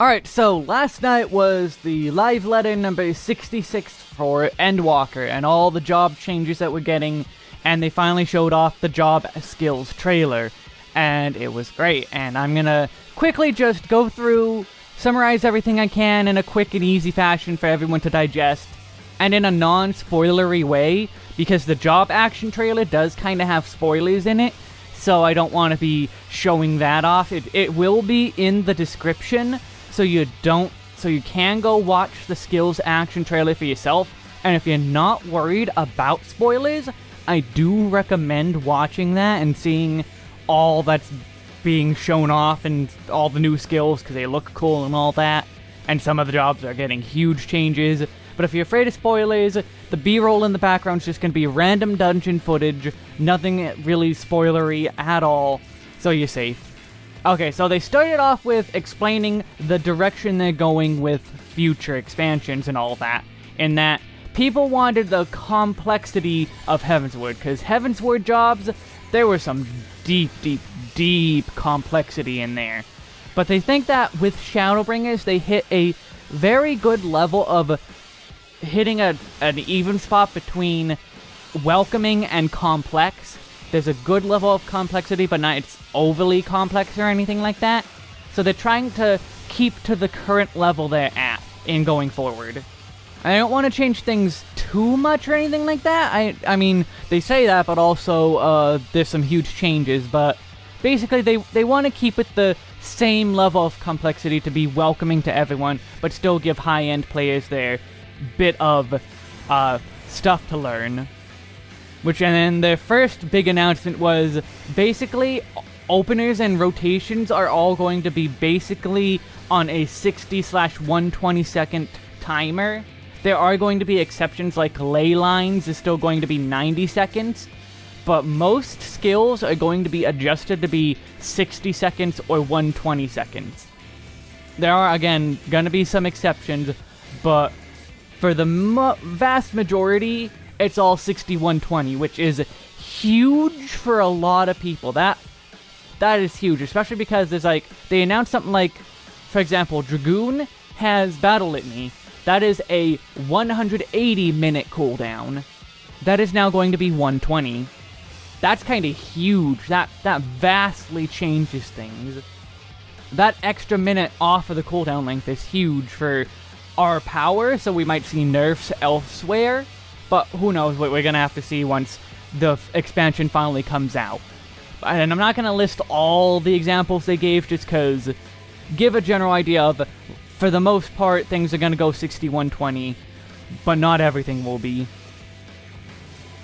Alright, so last night was the live letter number 66 for Endwalker and all the job changes that we're getting, and they finally showed off the job skills trailer, and it was great, and I'm gonna quickly just go through, summarize everything I can in a quick and easy fashion for everyone to digest, and in a non-spoilery way, because the job action trailer does kind of have spoilers in it, so I don't want to be showing that off. It, it will be in the description, so you don't so you can go watch the skills action trailer for yourself. And if you're not worried about spoilers i do recommend watching that and seeing all that's being shown off and all the new skills because they look cool and all that. And some of the jobs are getting huge changes. But if you're afraid of spoilers the b-roll in the background is just going to be random dungeon footage nothing really spoilery at all. So you're safe Okay, so they started off with explaining the direction they're going with future expansions and all that, in that people wanted the complexity of Heavensward, because Heavensward jobs, there was some deep, deep, deep complexity in there. But they think that with Shadowbringers, they hit a very good level of hitting a, an even spot between welcoming and complex, there's a good level of complexity, but not it's overly complex or anything like that. So they're trying to keep to the current level they're at in going forward. I don't want to change things too much or anything like that. I I mean, they say that, but also uh, there's some huge changes. But basically, they, they want to keep it the same level of complexity to be welcoming to everyone, but still give high-end players their bit of uh, stuff to learn. Which, and then the first big announcement was basically openers and rotations are all going to be basically on a 60 slash 120 second timer. There are going to be exceptions like ley lines is still going to be 90 seconds, but most skills are going to be adjusted to be 60 seconds or 120 seconds. There are, again, going to be some exceptions, but for the vast majority, it's all 6120, which is huge for a lot of people. That that is huge, especially because there's like they announced something like, for example, Dragoon has Battle Litany. That is a 180 minute cooldown. That is now going to be 120. That's kind of huge. That that vastly changes things. That extra minute off of the cooldown length is huge for our power, so we might see nerfs elsewhere. But who knows what we're going to have to see once the expansion finally comes out. And I'm not going to list all the examples they gave just because give a general idea of, for the most part, things are going to go 6120, but not everything will be.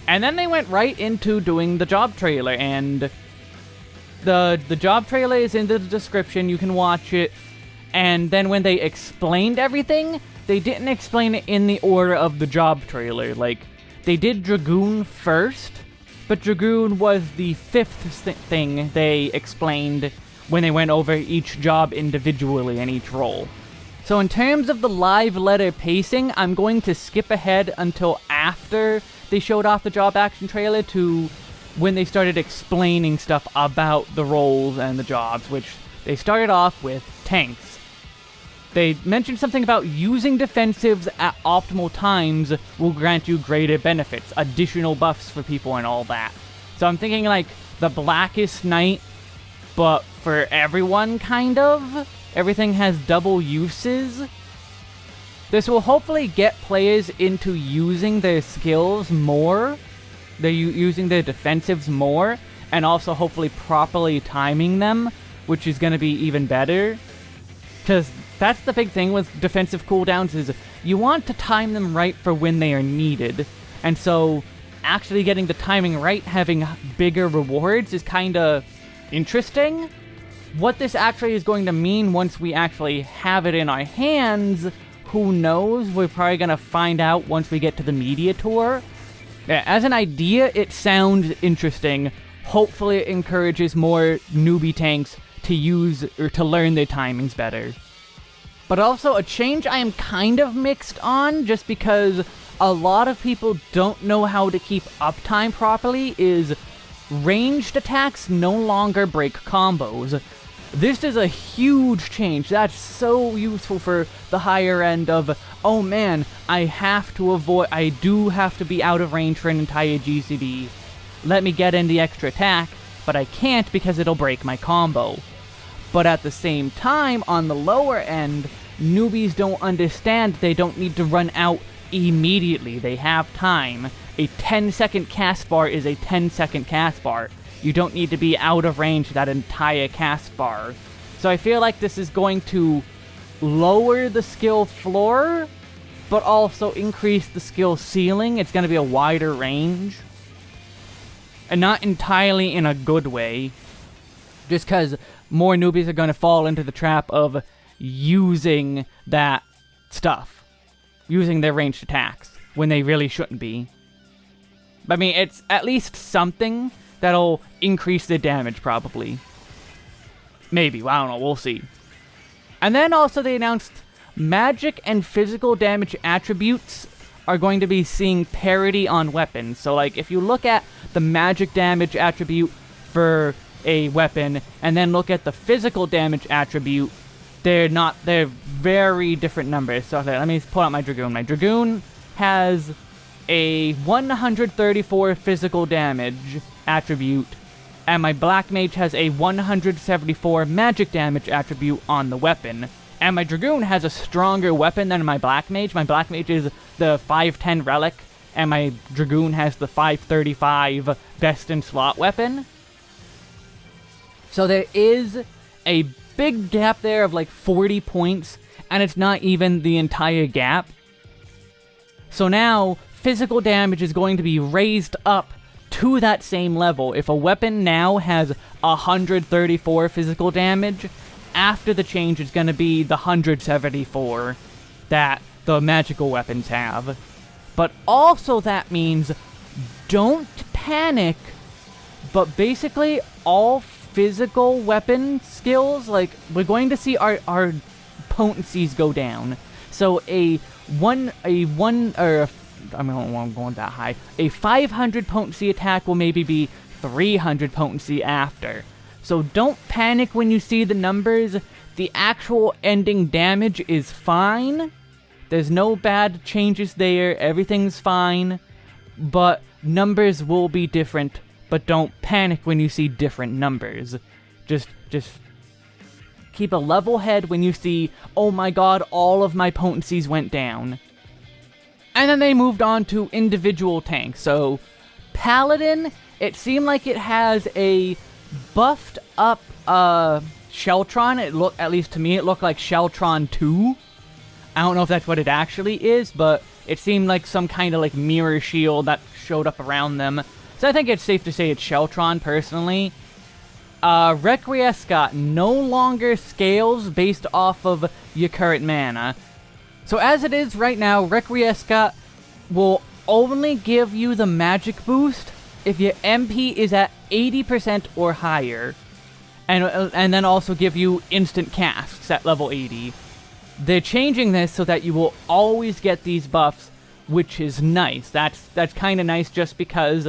And then they went right into doing the job trailer, and the the job trailer is in the description, you can watch it, and then when they explained everything, they didn't explain it in the order of the job trailer. Like, they did Dragoon first, but Dragoon was the fifth th thing they explained when they went over each job individually and each role. So in terms of the live letter pacing, I'm going to skip ahead until after they showed off the job action trailer to when they started explaining stuff about the roles and the jobs, which they started off with tanks. They mentioned something about using defensives at optimal times will grant you greater benefits, additional buffs for people and all that. So I'm thinking like the Blackest Night, but for everyone, kind of. Everything has double uses. This will hopefully get players into using their skills more. They're using their defensives more, and also hopefully properly timing them, which is going to be even better. Because that's the big thing with defensive cooldowns is you want to time them right for when they are needed. And so actually getting the timing right, having bigger rewards is kind of interesting. What this actually is going to mean once we actually have it in our hands, who knows? We're probably going to find out once we get to the media tour. Yeah, as an idea, it sounds interesting. Hopefully it encourages more newbie tanks to use or to learn their timings better. But also a change I am kind of mixed on just because a lot of people don't know how to keep uptime properly is ranged attacks no longer break combos. This is a huge change. That's so useful for the higher end of, oh man, I have to avoid, I do have to be out of range for an entire GCD. Let me get in the extra attack, but I can't because it'll break my combo. But at the same time, on the lower end, newbies don't understand they don't need to run out immediately. They have time. A 10 second cast bar is a 10 second cast bar. You don't need to be out of range that entire cast bar. So I feel like this is going to lower the skill floor, but also increase the skill ceiling. It's going to be a wider range. And not entirely in a good way. Just because more newbies are going to fall into the trap of using that stuff. Using their ranged attacks when they really shouldn't be. I mean, it's at least something that'll increase the damage, probably. Maybe, well, I don't know, we'll see. And then also they announced magic and physical damage attributes are going to be seeing parity on weapons. So, like, if you look at the magic damage attribute for a weapon, and then look at the physical damage attribute, they're not, they're very different numbers. So, let me pull out my Dragoon. My Dragoon has a 134 physical damage attribute, and my Black Mage has a 174 magic damage attribute on the weapon. And my Dragoon has a stronger weapon than my Black Mage. My Black Mage is the 510 Relic, and my Dragoon has the 535 Best in Slot weapon. So there is a big gap there of like 40 points, and it's not even the entire gap. So now, physical damage is going to be raised up to that same level. If a weapon now has 134 physical damage, after the change it's going to be the 174 that the magical weapons have. But also that means don't panic, but basically all physical weapon skills, like, we're going to see our, our potencies go down. So a one, a one, or I mean, I'm going that high. A 500 potency attack will maybe be 300 potency after. So don't panic when you see the numbers. The actual ending damage is fine. There's no bad changes there. Everything's fine. But numbers will be different. But don't panic when you see different numbers. Just, just keep a level head when you see, oh my god, all of my potencies went down. And then they moved on to individual tanks. So, Paladin, it seemed like it has a buffed up uh, Sheltron. It looked, at least to me, it looked like Sheltron 2. I don't know if that's what it actually is, but it seemed like some kind of like mirror shield that showed up around them. So I think it's safe to say it's Sheltron, personally. Uh, Requiescat no longer scales based off of your current mana. So as it is right now, Requiescat will only give you the magic boost if your MP is at 80% or higher. And, uh, and then also give you instant casts at level 80. They're changing this so that you will always get these buffs, which is nice. That's, that's kind of nice just because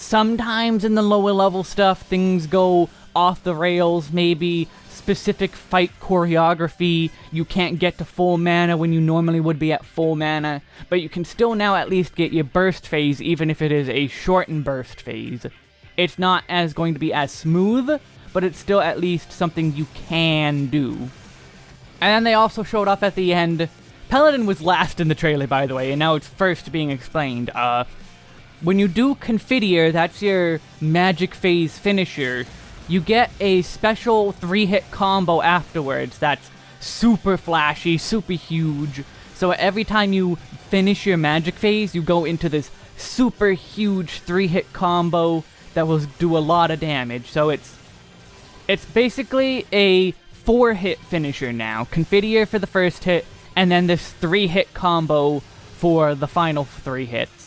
sometimes in the lower level stuff, things go off the rails, maybe specific fight choreography. You can't get to full mana when you normally would be at full mana, but you can still now at least get your burst phase even if it is a shortened burst phase. It's not as going to be as smooth, but it's still at least something you can do. And then they also showed off at the end. Paladin was last in the trailer, by the way, and now it's first being explained. Uh, when you do Confiteor, that's your magic phase finisher, you get a special three-hit combo afterwards that's super flashy, super huge. So every time you finish your magic phase, you go into this super huge three-hit combo that will do a lot of damage. So it's it's basically a four-hit finisher now. Confiteor for the first hit, and then this three-hit combo for the final three hits.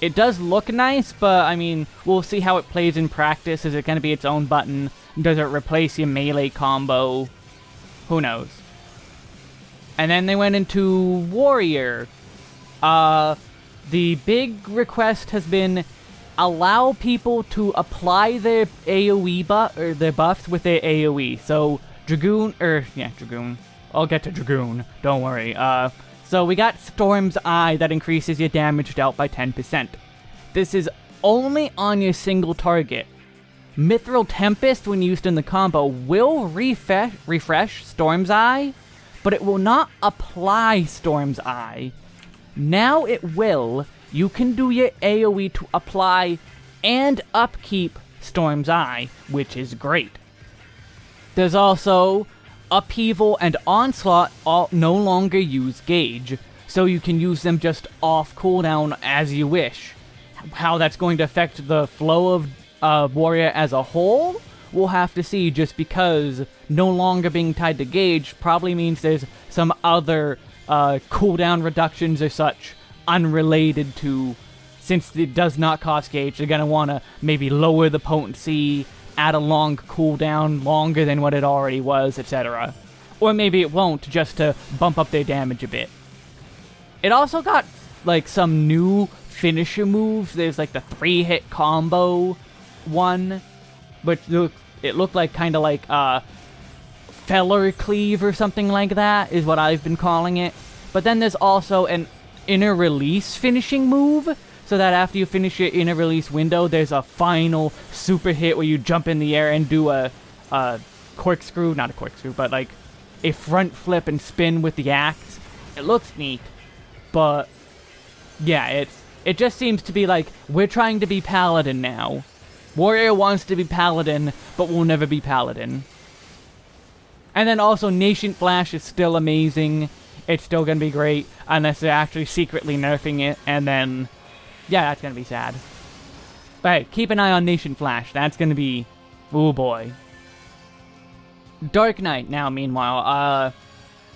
It does look nice, but I mean, we'll see how it plays in practice. Is it going to be its own button? Does it replace your melee combo? Who knows? And then they went into Warrior. Uh, the big request has been allow people to apply their AoE buff or their buffs with their AoE. So Dragoon, or yeah, Dragoon. I'll get to Dragoon. Don't worry. Uh, so we got Storm's Eye that increases your damage dealt by 10%. This is only on your single target. Mithril Tempest, when used in the combo, will refresh, refresh Storm's Eye, but it will not apply Storm's Eye. Now it will. You can do your AoE to apply and upkeep Storm's Eye, which is great. There's also Upheaval and Onslaught all no longer use Gauge, so you can use them just off cooldown as you wish. How that's going to affect the flow of uh, Warrior as a whole, we'll have to see just because no longer being tied to Gauge probably means there's some other uh, cooldown reductions or such unrelated to since it does not cost gauge, they're going to want to maybe lower the potency, add a long cooldown, longer than what it already was, etc. Or maybe it won't, just to bump up their damage a bit. It also got, like, some new finisher moves. There's, like, the three-hit combo one, but it looked like kind of like, uh, Feller Cleave or something like that, is what I've been calling it. But then there's also an inner release finishing move, so that after you finish your inner release window, there's a final super hit where you jump in the air and do a, a corkscrew, not a corkscrew, but like a front flip and spin with the axe. It looks neat, but yeah, it's it just seems to be like we're trying to be paladin now. Warrior wants to be paladin, but will never be paladin. And then also Nascent Flash is still amazing. It's still gonna be great unless they're actually secretly nerfing it, and then yeah, that's gonna be sad. But hey, keep an eye on Nascent Flash. That's gonna be... Oh boy. Dark Knight now, meanwhile. Uh,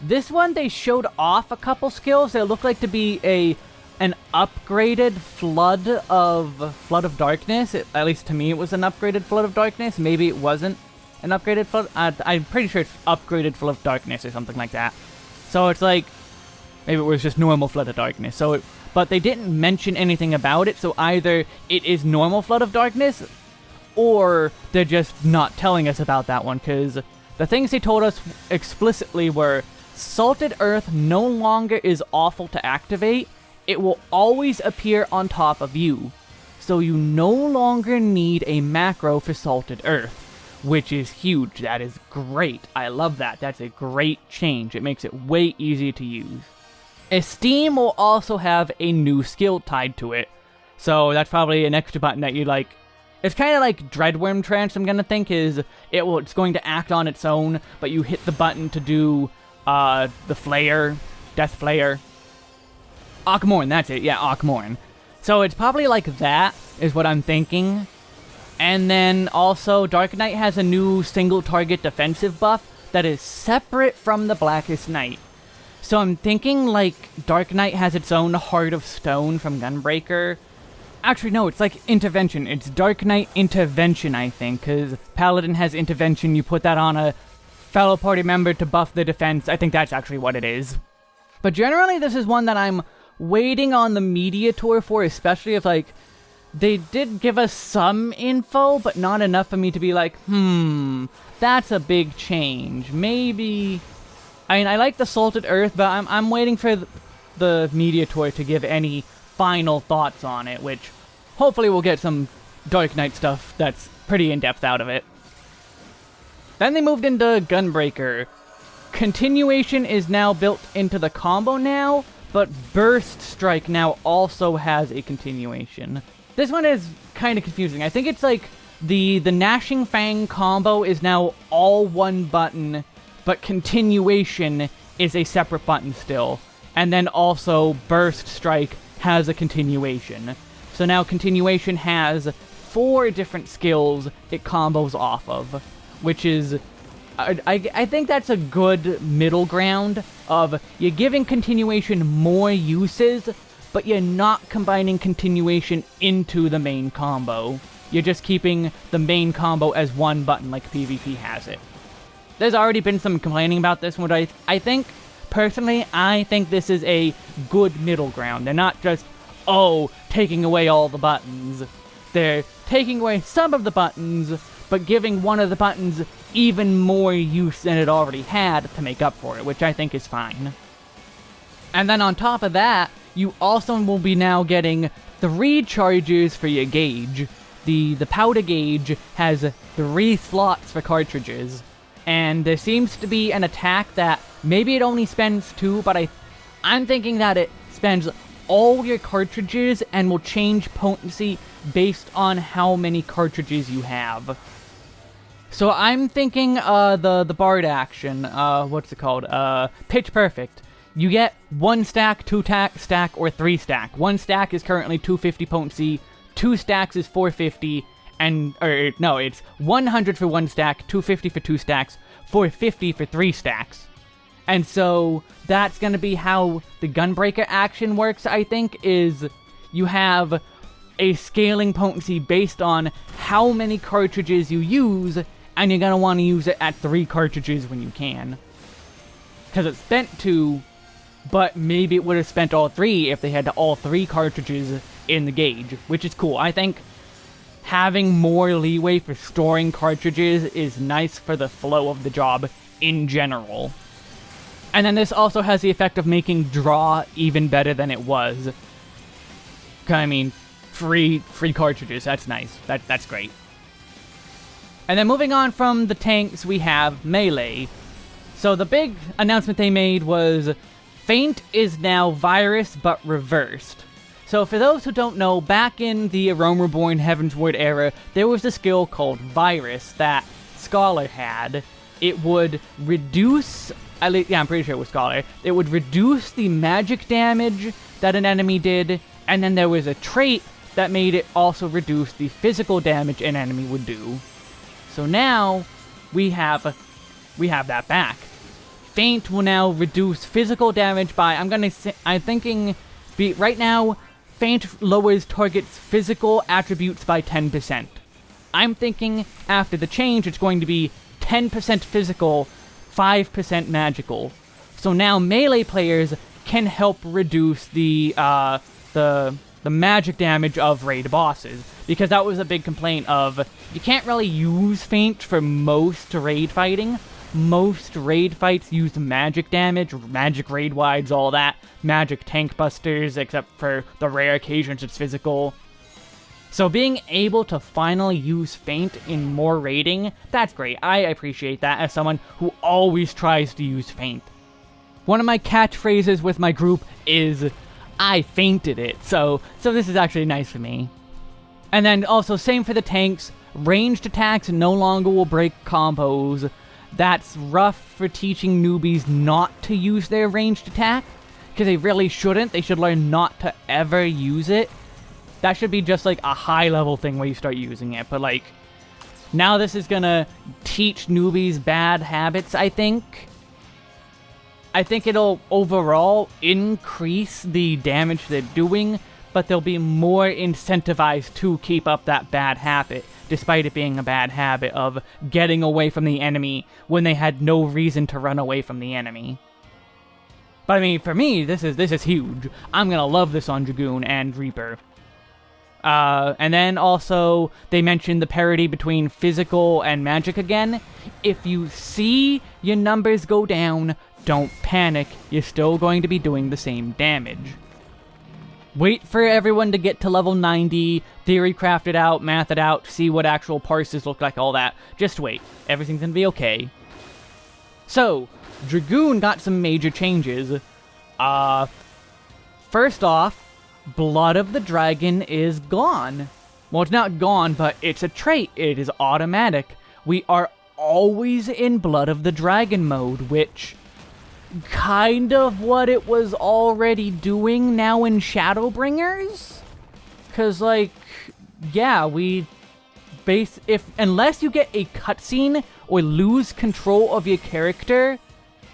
this one, they showed off a couple skills that look like to be a an upgraded Flood of Flood of Darkness. It, at least to me, it was an upgraded Flood of Darkness. Maybe it wasn't an upgraded Flood. Uh, I'm pretty sure it's upgraded Flood of Darkness or something like that. So it's like maybe it was just normal Flood of Darkness. So it but they didn't mention anything about it, so either it is normal Flood of Darkness, or they're just not telling us about that one, because the things they told us explicitly were Salted Earth no longer is awful to activate, it will always appear on top of you, so you no longer need a macro for Salted Earth. Which is huge. That is great. I love that. That's a great change. It makes it way easier to use. Esteem will also have a new skill tied to it. So that's probably an extra button that you like. It's kind of like Dreadwyrm Trance, I'm gonna think, is it will it's going to act on its own, but you hit the button to do uh the Flare, Death Flare. Akh Morn, that's it, yeah, Akh Morn. So it's probably like that, is what I'm thinking. And then also, Dark Knight has a new single target defensive buff that is separate from the Blackest Night. So I'm thinking, like, Dark Knight has its own Heart of Stone from Gunbreaker. Actually, no, it's like Intervention. It's Dark Knight Intervention, I think, because Paladin has Intervention. You put that on a fellow party member to buff the defense. I think that's actually what it is. But generally, this is one that I'm waiting on the media tour for, especially if, like, they did give us some info, but not enough for me to be like, hmm, that's a big change. Maybe I mean, I like the Salted Earth, but I'm, I'm waiting for the, the media tour to give any final thoughts on it, which hopefully we'll get some Dark Knight stuff that's pretty in-depth out of it. Then they moved into Gunbreaker. Continuation is now built into the combo now, but Burst Strike now also has a continuation. This one is kind of confusing. I think it's like the the Gnashing Fang combo is now all one button but continuation is a separate button still. And then also Burst Strike has a continuation. So now continuation has four different skills it combos off of, which is I, I, I, think that's a good middle ground of you're giving continuation more uses, but you're not combining continuation into the main combo. You're just keeping the main combo as one button like PvP has it there's already been some complaining about this one, I, I think, personally, I think this is a good middle ground. They're not just, oh, taking away all the buttons. they're taking away some of the buttons, but giving one of the buttons even more use than it already had to make up for it, which I think is fine. And then on top of that, you also will be now getting three charges for your gauge. The, the powder gauge has three slots for cartridges, and there seems to be an attack that maybe it only spends two, but I, I'm thinking that it spends all your cartridges and will change potency based on how many cartridges you have. So I'm thinking uh, the, the Bard action, uh, what's it called? Uh, Pitch Perfect. You get one stack, two stack, stack, or three stack. One stack is currently 250 potency, two stacks is 450, and, or, no, it's 100 for one stack, 250 for two stacks, 450 for three stacks. And so that's going to be how the Gunbreaker action works, I think, is you have a scaling potency based on how many cartridges you use, and you're going to want to use it at three cartridges when you can. Because it's spent two, but maybe it would have spent all three if they had all three cartridges in the gauge, which is cool. I think having more leeway for storing cartridges is nice for the flow of the job in general. And then this also has the effect of making draw even better than it was. I mean, free free cartridges, that's nice. That That's great. And then moving on from the tanks, we have Melee. So the big announcement they made was Feint is now Virus, but reversed. So for those who don't know, back in the Realm Reborn Heavensward era, there was a skill called Virus that Scholar had. It would reduce at least, yeah, I'm pretty sure it was Scholar. It would reduce the magic damage that an enemy did, and then there was a trait that made it also reduce the physical damage an enemy would do. So now, we have, we have that back. Feint will now reduce physical damage by, I'm gonna say, I'm thinking, be, right now, Feint lowers target's physical attributes by 10%. I'm thinking, after the change, it's going to be 10% physical 5% magical. So now melee players can help reduce the uh, the the magic damage of raid bosses because that was a big complaint of you can't really use feint for most raid fighting. Most raid fights use magic damage, magic raid wides, all that, magic tank busters, except for the rare occasions it's physical. So being able to finally use Feint in more raiding, that's great. I appreciate that as someone who always tries to use Feint. One of my catchphrases with my group is, I fainted it, so, so this is actually nice for me. And then also, same for the tanks, ranged attacks no longer will break combos. That's rough for teaching newbies not to use their ranged attack, because they really shouldn't. They should learn not to ever use it that should be just like a high level thing where you start using it. But like, now this is gonna teach newbies bad habits, I think. I think it'll overall increase the damage they're doing, but they'll be more incentivized to keep up that bad habit, despite it being a bad habit of getting away from the enemy when they had no reason to run away from the enemy. But I mean, for me, this is this is huge. I'm gonna love this on Dragoon and Reaper. Uh, and then also, they mentioned the parity between physical and magic again. If you see your numbers go down, don't panic, you're still going to be doing the same damage. Wait for everyone to get to level 90, theory craft it out, math it out, see what actual parses look like, all that. Just wait, everything's gonna be okay. So, Dragoon got some major changes. Uh, first off, Blood of the Dragon is gone. Well, it's not gone, but it's a trait. It is automatic. We are always in Blood of the Dragon mode, which kind of what it was already doing now in Shadowbringers? Because, like, yeah, we base if unless you get a cutscene or lose control of your character,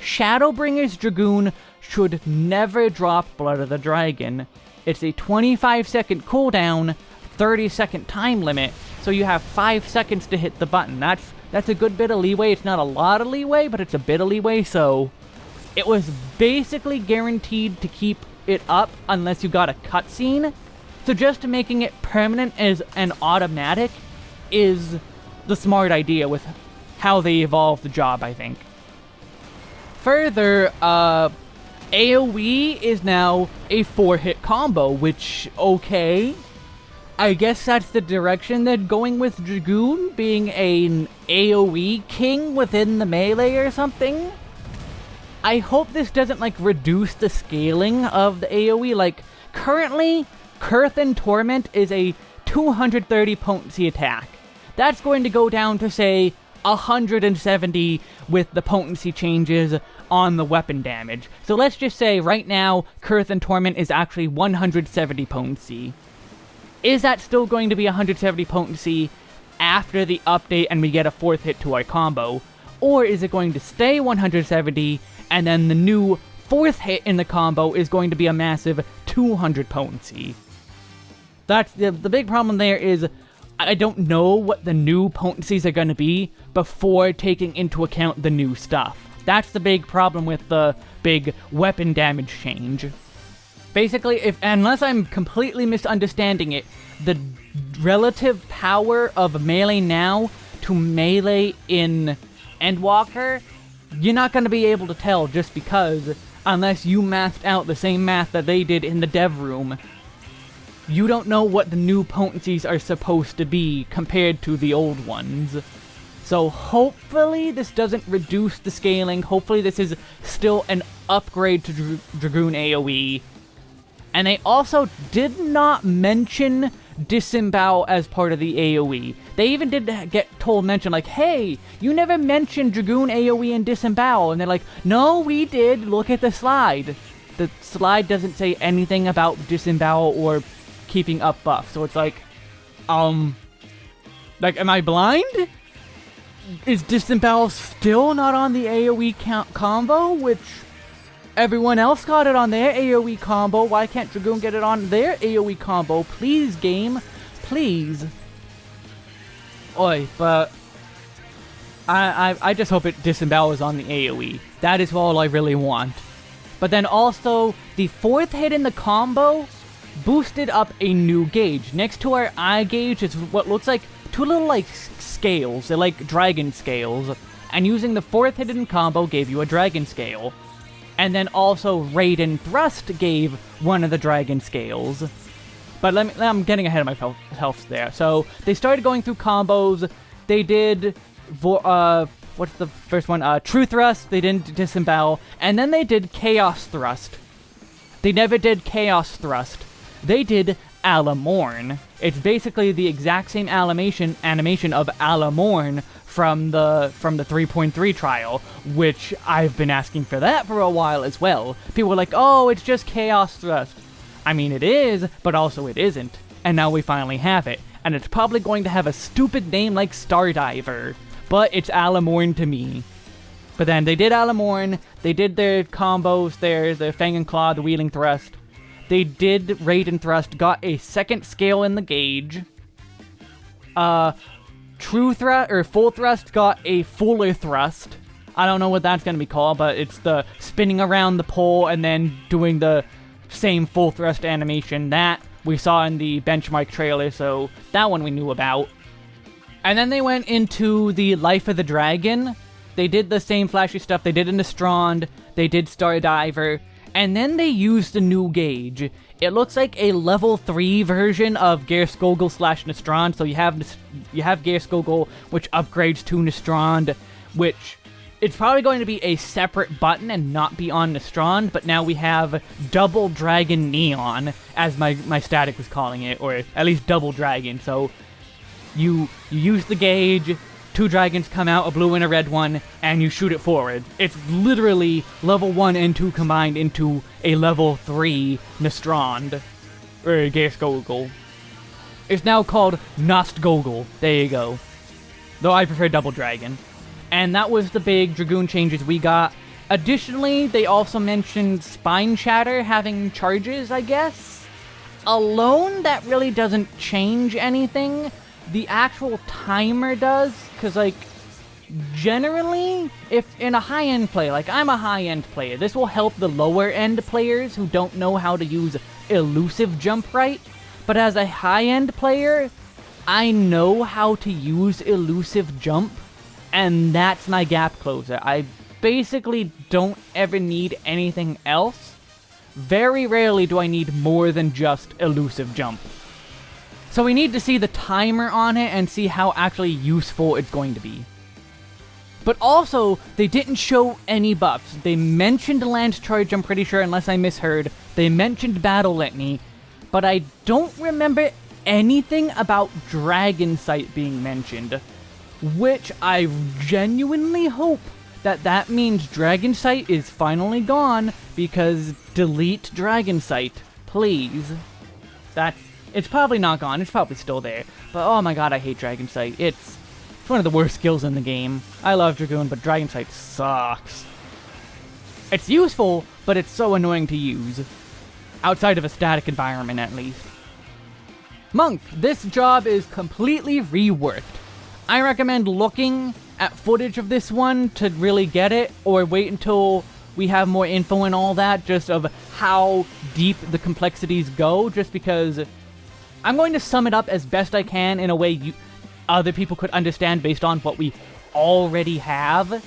Shadowbringers Dragoon should never drop Blood of the Dragon. It's a 25 second cooldown, 30 second time limit, so you have 5 seconds to hit the button. That's that's a good bit of leeway. It's not a lot of leeway, but it's a bit of leeway, so it was basically guaranteed to keep it up unless you got a cutscene. So just making it permanent as an automatic is the smart idea with how they evolve the job, I think. Further, uh, AoE is now a four-hit combo, which, okay. I guess that's the direction they're going with Dragoon, being an AoE king within the melee or something. I hope this doesn't, like, reduce the scaling of the AoE. Like, currently, Coerthan Torment is a 230 potency attack. That's going to go down to, say, 170 with the potency changes on the weapon damage. So let's just say right now, Coerthan Torment is actually 170 potency. Is that still going to be 170 potency after the update and we get a fourth hit to our combo? Or is it going to stay 170 and then the new fourth hit in the combo is going to be a massive 200 potency? That's the, the big problem there is I don't know what the new potencies are going to be before taking into account the new stuff. That's the big problem with the big weapon damage change. Basically, if unless I'm completely misunderstanding it, the relative power of melee now to melee in Endwalker, you're not going to be able to tell just because unless you mathed out the same math that they did in the dev room you don't know what the new potencies are supposed to be compared to the old ones. So hopefully this doesn't reduce the scaling, hopefully this is still an upgrade to Dra Dragoon AoE. And they also did not mention Disembowel as part of the AoE. They even did get told mention like, hey, you never mentioned Dragoon AoE and Disembowel. And they're like, no, we did, look at the slide. The slide doesn't say anything about Disembowel or keeping up buff. So it's like, um, like, am I blind? Is Disembowel still not on the AoE count combo, which everyone else got it on their AoE combo? Why can't Dragoon get it on their AoE combo? Please, game. Please. Oi, but I, I, I just hope it disembowels on the AoE. That is all I really want. But then also, the fourth hit in the combo boosted up a new gauge. Next to our eye gauge is what looks like two little, like, scales. They're like dragon scales. And using the fourth hidden combo gave you a dragon scale. And then also Raiden Thrust gave one of the dragon scales. But let me, I'm getting ahead of myself there. So, they started going through combos. They did, uh, what's the first one? Uh, True Thrust. They didn't disembowel. And then they did Chaos Thrust. They never did Chaos Thrust. They did Alamorn. It's basically the exact same animation animation of Alamorn from the from the 3.3 trial, which I've been asking for that for a while as well. People were like, "Oh, it's just Chaos Thrust." I mean, it is, but also it isn't. And now we finally have it. And it's probably going to have a stupid name like Stardiver. But it's Alamorn to me. But then they did Alamorn, they did their combos there, the Fang and Claw, the Wheeling Thrust, they did Raiden Thrust, got a second scale in the gauge. Uh, True Thrust, or Full Thrust got a fuller thrust. I don't know what that's going to be called, but it's the spinning around the pole and then doing the same full thrust animation. That we saw in the benchmark trailer, so that one we knew about. And then they went into the Life of the Dragon. They did the same flashy stuff they did in the Strand. They did Star Diver, And then they used the new gauge. It looks like a level 3 version of Geirskogul slash Nastrond. So you have you have Geirskogul, which upgrades to Nastrond, which it's probably going to be a separate button and not be on Nastrond, but now we have Double Dragon Neon, as my, my static was calling it, or at least Double Dragon. So you, you use the gauge, two dragons come out, a blue and a red one, and you shoot it forward. It's literally level 1 and 2 combined into a level 3 Nastrond. Or Geirskogul. It's now called Nostgogol. There you go. Though I prefer Double Dragon. And that was the big Dragoon changes we got. Additionally, they also mentioned Spine Shatter having charges, I guess? Alone, that really doesn't change anything the actual timer does, because, like, generally, if in a high-end play, like I'm a high-end player, this will help the lower-end players who don't know how to use elusive jump right, But as a high-end player, I know how to use elusive jump, and that's my gap closer. I basically don't ever need anything else. Very rarely do I need more than just elusive jump. So we need to see the timer on it and see how actually useful it's going to be. But also, they didn't show any buffs. They mentioned Lance Charge, I'm pretty sure, unless I misheard. They mentioned Battle Litany, but I don't remember anything about Dragon Sight being mentioned. Which I genuinely hope that that means Dragon Sight is finally gone, because delete Dragon Sight, please. That's it's probably not gone, it's probably still there. But oh my god, I hate Dragon Sight. It's, it's one of the worst skills in the game. I love Dragoon, but Dragon Sight sucks. It's useful, but it's so annoying to use. Outside of a static environment, at least. Monk, this job is completely reworked. I recommend looking at footage of this one to really get it, or wait until we have more info and all that, just of how deep the complexities go, just because I'm going to sum it up as best I can in a way you, other people could understand based on what we already have.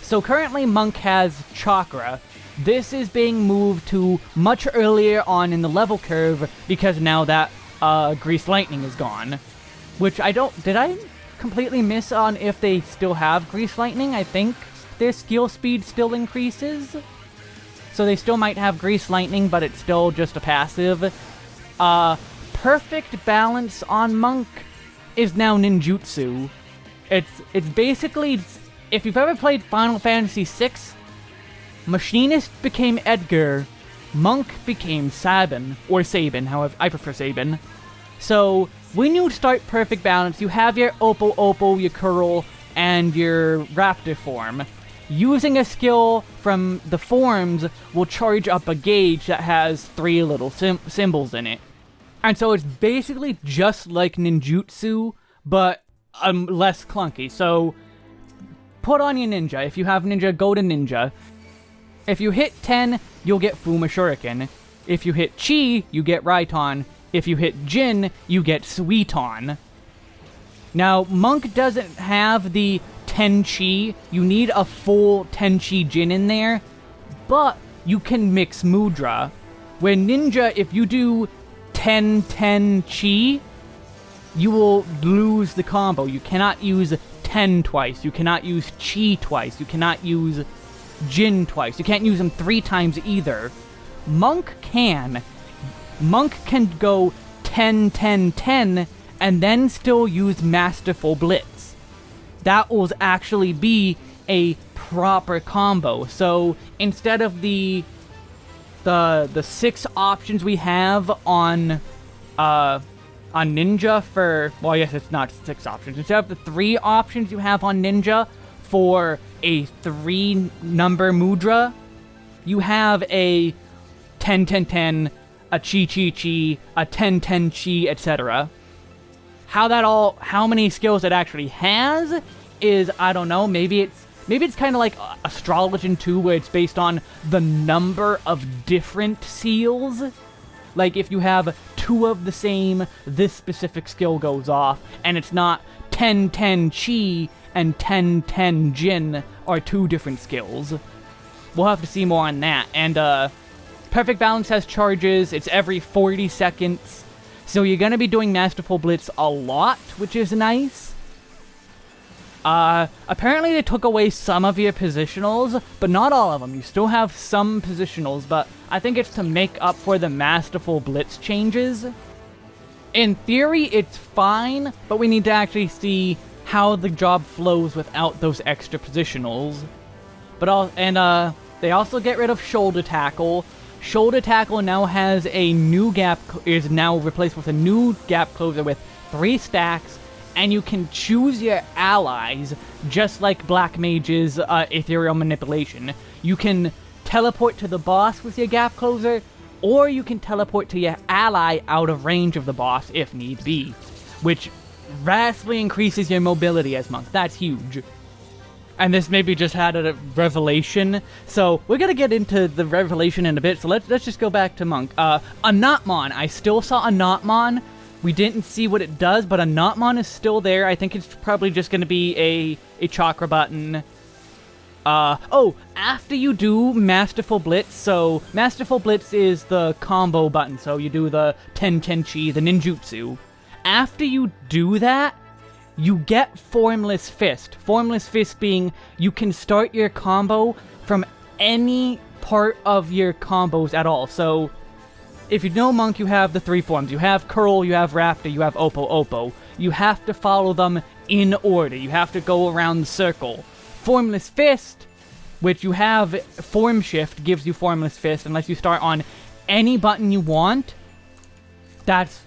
So currently Monk has Chakra. This is being moved to much earlier on in the level curve because now that uh, Greased Lightning is gone. Which I don't... Did I completely miss on if they still have Greased Lightning? I think their skill speed still increases. So they still might have Greased Lightning, but it's still just a passive. Uh, perfect balance on Monk is now ninjutsu. It's it's basically if you've ever played Final Fantasy VI, Machinist became Edgar, Monk became Sabin or Sabin, however I prefer Sabin. So when you start perfect balance, you have your Opo-opo, your Coeurl, and your Raptor form. Using a skill from the forms will charge up a gauge that has three little symbols in it. And so it's basically just like ninjutsu, but um, less clunky. So put on your ninja. If you have ninja, go to ninja. If you hit 10, you'll get Fuma Shuriken. If you hit Chi, you get Raiton. If you hit Jin, you get Suiton. Now, Monk doesn't have the 10 Chi. You need a full 10 Chi Jin in there. But you can mix Mudra. Where Ninja, if you do 10-10 Chi, you will lose the combo. You cannot use 10 twice. You cannot use Chi twice. You cannot use Jin twice. You can't use them three times either. Monk can. Monk can go 10-10-10 and then still use Masterful Blitz. That will actually be a proper combo. So instead of the the the six options we have on uh on Ninja for well yes it's not six options. Instead of the three options you have on Ninja for a three number mudra you have a 10 10 10 a chi chi chi a 10 10 chi etc how that all how many skills it actually has is I don't know maybe it's Maybe it's kind of like Astrologian 2, where it's based on the number of different seals. Like, if you have two of the same, this specific skill goes off, and it's not 10-10 Chi and 10-10 Jin are two different skills. We'll have to see more on that. And, uh, Perfect Balance has charges, it's every 40 seconds, so you're gonna be doing Masterful Blitz a lot, which is nice. Uh, apparently they took away some of your positionals, but not all of them. You still have some positionals, but I think it's to make up for the Masterful Blitz changes. In theory, it's fine, but we need to actually see how the job flows without those extra positionals. But all, and uh, they also get rid of shoulder tackle. Shoulder tackle now has a new gap, is now replaced with a new gap closer with three stacks, and you can choose your allies, just like Black Mage's uh, Aetherial Manipulation. You can teleport to the boss with your gap closer, or you can teleport to your ally out of range of the boss if need be, which vastly increases your mobility as monk. That's huge. and this maybe just had a revelation. So we're gonna get into the revelation in a bit. So let's let's just go back to Monk. Uh, Anatman. I still saw Anatman. We didn't see what it does, but Anatman is still there. I think it's probably just gonna be a a chakra button. Uh, oh, after you do Masterful Blitz, so Masterful Blitz is the combo button, so you do the Ten Tenchi, the ninjutsu. After you do that, you get Formless Fist. Formless Fist being you can start your combo from any part of your combos at all. So, if you know Monk, you have the three forms. You have Coeurl, you have Raptor, you have Opo-opo. You have to follow them in order. You have to go around the circle. Formless Fist, which you have Form Shift, gives you Formless Fist unless you start on any button you want. That's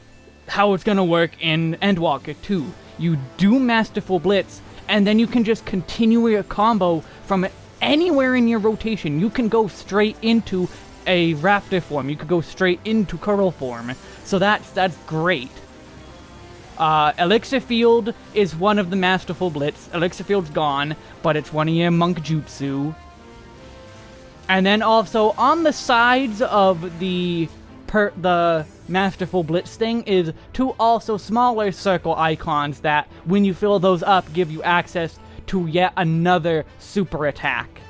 how it's gonna work in Endwalker 2 you do Masterful Blitz, and then you can just continue your combo from anywhere in your rotation. You can go straight into a Raptor form. You could go straight into Coeurl form. So that's that's great. Uh, Elixir Field is one of the Masterful Blitz. Elixir Field's gone, but it's one of your Monk Jutsu. And then also on the sides of the per the Masterful Blitz thing is two also smaller circle icons that, when you fill those up, give you access to yet another super attack.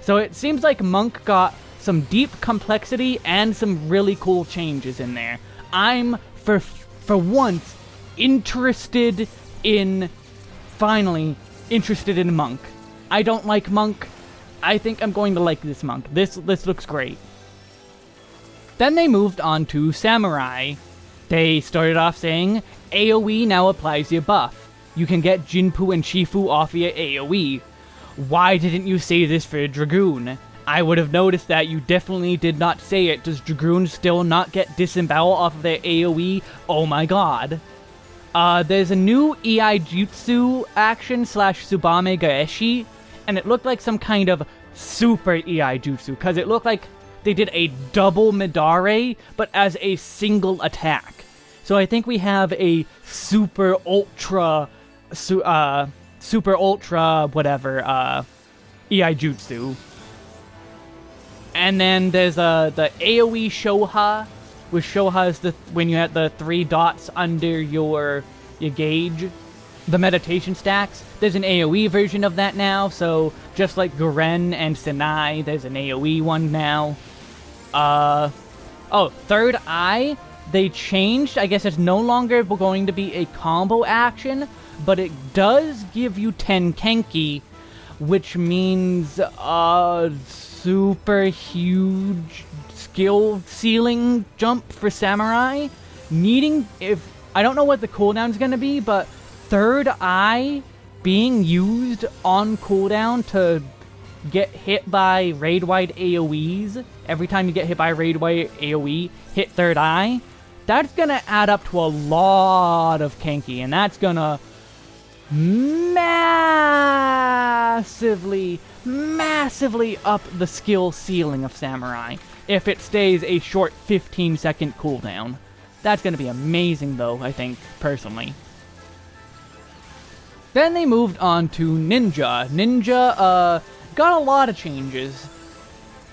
So it seems like Monk got some deep complexity and some really cool changes in there. I'm, for, for once, interested in, finally, interested in Monk. I don't like Monk. I think I'm going to like this Monk. This, this looks great. Then they moved on to Samurai. They started off saying, AoE now applies your buff. You can get Jinpu and Shifu off your AoE. Why didn't you say this for Dragoon? I would have noticed that you definitely did not say it. Does Dragoon still not get disembowel off of their AoE? Oh my god. Uh, there's a new Iaijutsu action slash Tsubame Gaeshi, and it looked like some kind of super Iaijutsu, because it looked like they did a double Midare, but as a single attack. So I think we have a super ultra, su uh, super ultra, whatever, uh, Iaijutsu. And then there's uh, the AoE Shoha, which Shoha is the when you have the three dots under your your gauge. The meditation stacks. There's an AoE version of that now, so just like Guren and Senei, there's an AoE one now. Uh, oh, third eye, they changed. I guess it's no longer going to be a combo action, but it does give you 10 Kenki, which means a super huge skill ceiling jump for Samurai. Needing, if, I don't know what the cooldown is going to be, but third eye being used on cooldown to get hit by raid-wide AoEs, every time you get hit by raid-wide AoE, hit third eye, that's gonna add up to a lot of Kenki, and that's gonna massively, massively up the skill ceiling of Samurai if it stays a short 15 second cooldown. That's gonna be amazing though, I think, personally. Then they moved on to Ninja. Ninja, uh, got a lot of changes.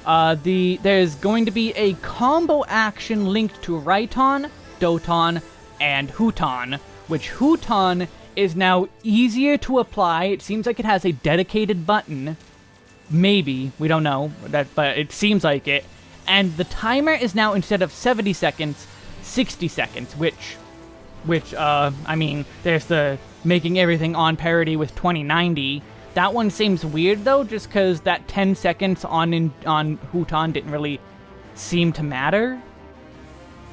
Uh, the There's going to be a combo action linked to Raiton, Doton, and Huton, which Huton is now easier to apply. It seems like it has a dedicated button. Maybe, we don't know, that, but it seems like it. And the timer is now, instead of 70 seconds, 60 seconds, which, which, uh, I mean, there's the making everything on parity with 2090, that one seems weird though, just because that 10 seconds on in, on Huton didn't really seem to matter.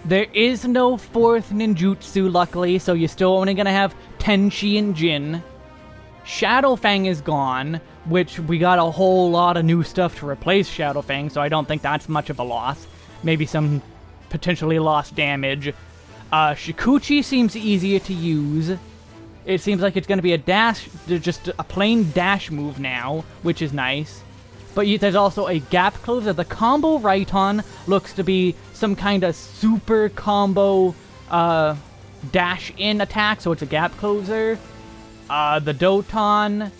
There is no fourth ninjutsu, luckily, so you're still only gonna have Tenchi and Jin. Shadowfang is gone, which we got a whole lot of new stuff to replace Shadowfang, so I don't think that's much of a loss. Maybe some potentially lost damage. Uh, Shukuchi seems easier to use. It seems like it's going to be a dash, just a plain dash move now, which is nice. But there's also a gap closer. The combo Raiton looks to be some kind of super combo uh, dash in attack, so it's a gap closer. Uh, the Doton,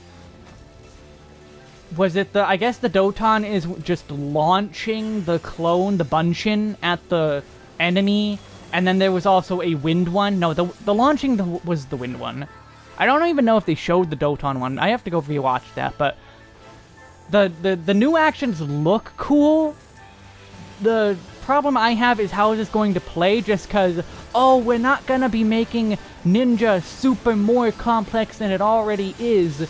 was it the I guess the Doton is just launching the clone, the Bunshin at the enemy, and then there was also a wind one. No, the the launching the, was the wind one. I don't even know if they showed the Doton one. I have to go rewatch that, but the the the new actions look cool. The problem I have is how is this going to play just because, oh, we're not going to be making Ninja super more complex than it already is,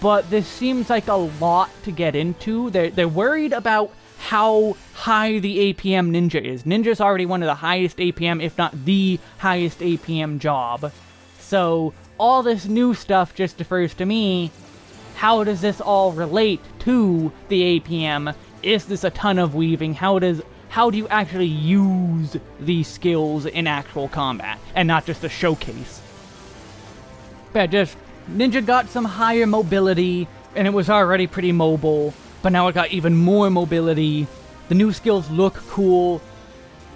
but this seems like a lot to get into. They're, they're worried about how high the APM Ninja is. Ninja's already one of the highest APM, if not the highest APM job. So, all this new stuff just defers to me. How does this all relate to the APM? Is this a ton of weaving? How does how do you actually use these skills in actual combat, and not just a showcase. But just, Ninja got some higher mobility, and it was already pretty mobile, but now it got even more mobility. The new skills look cool.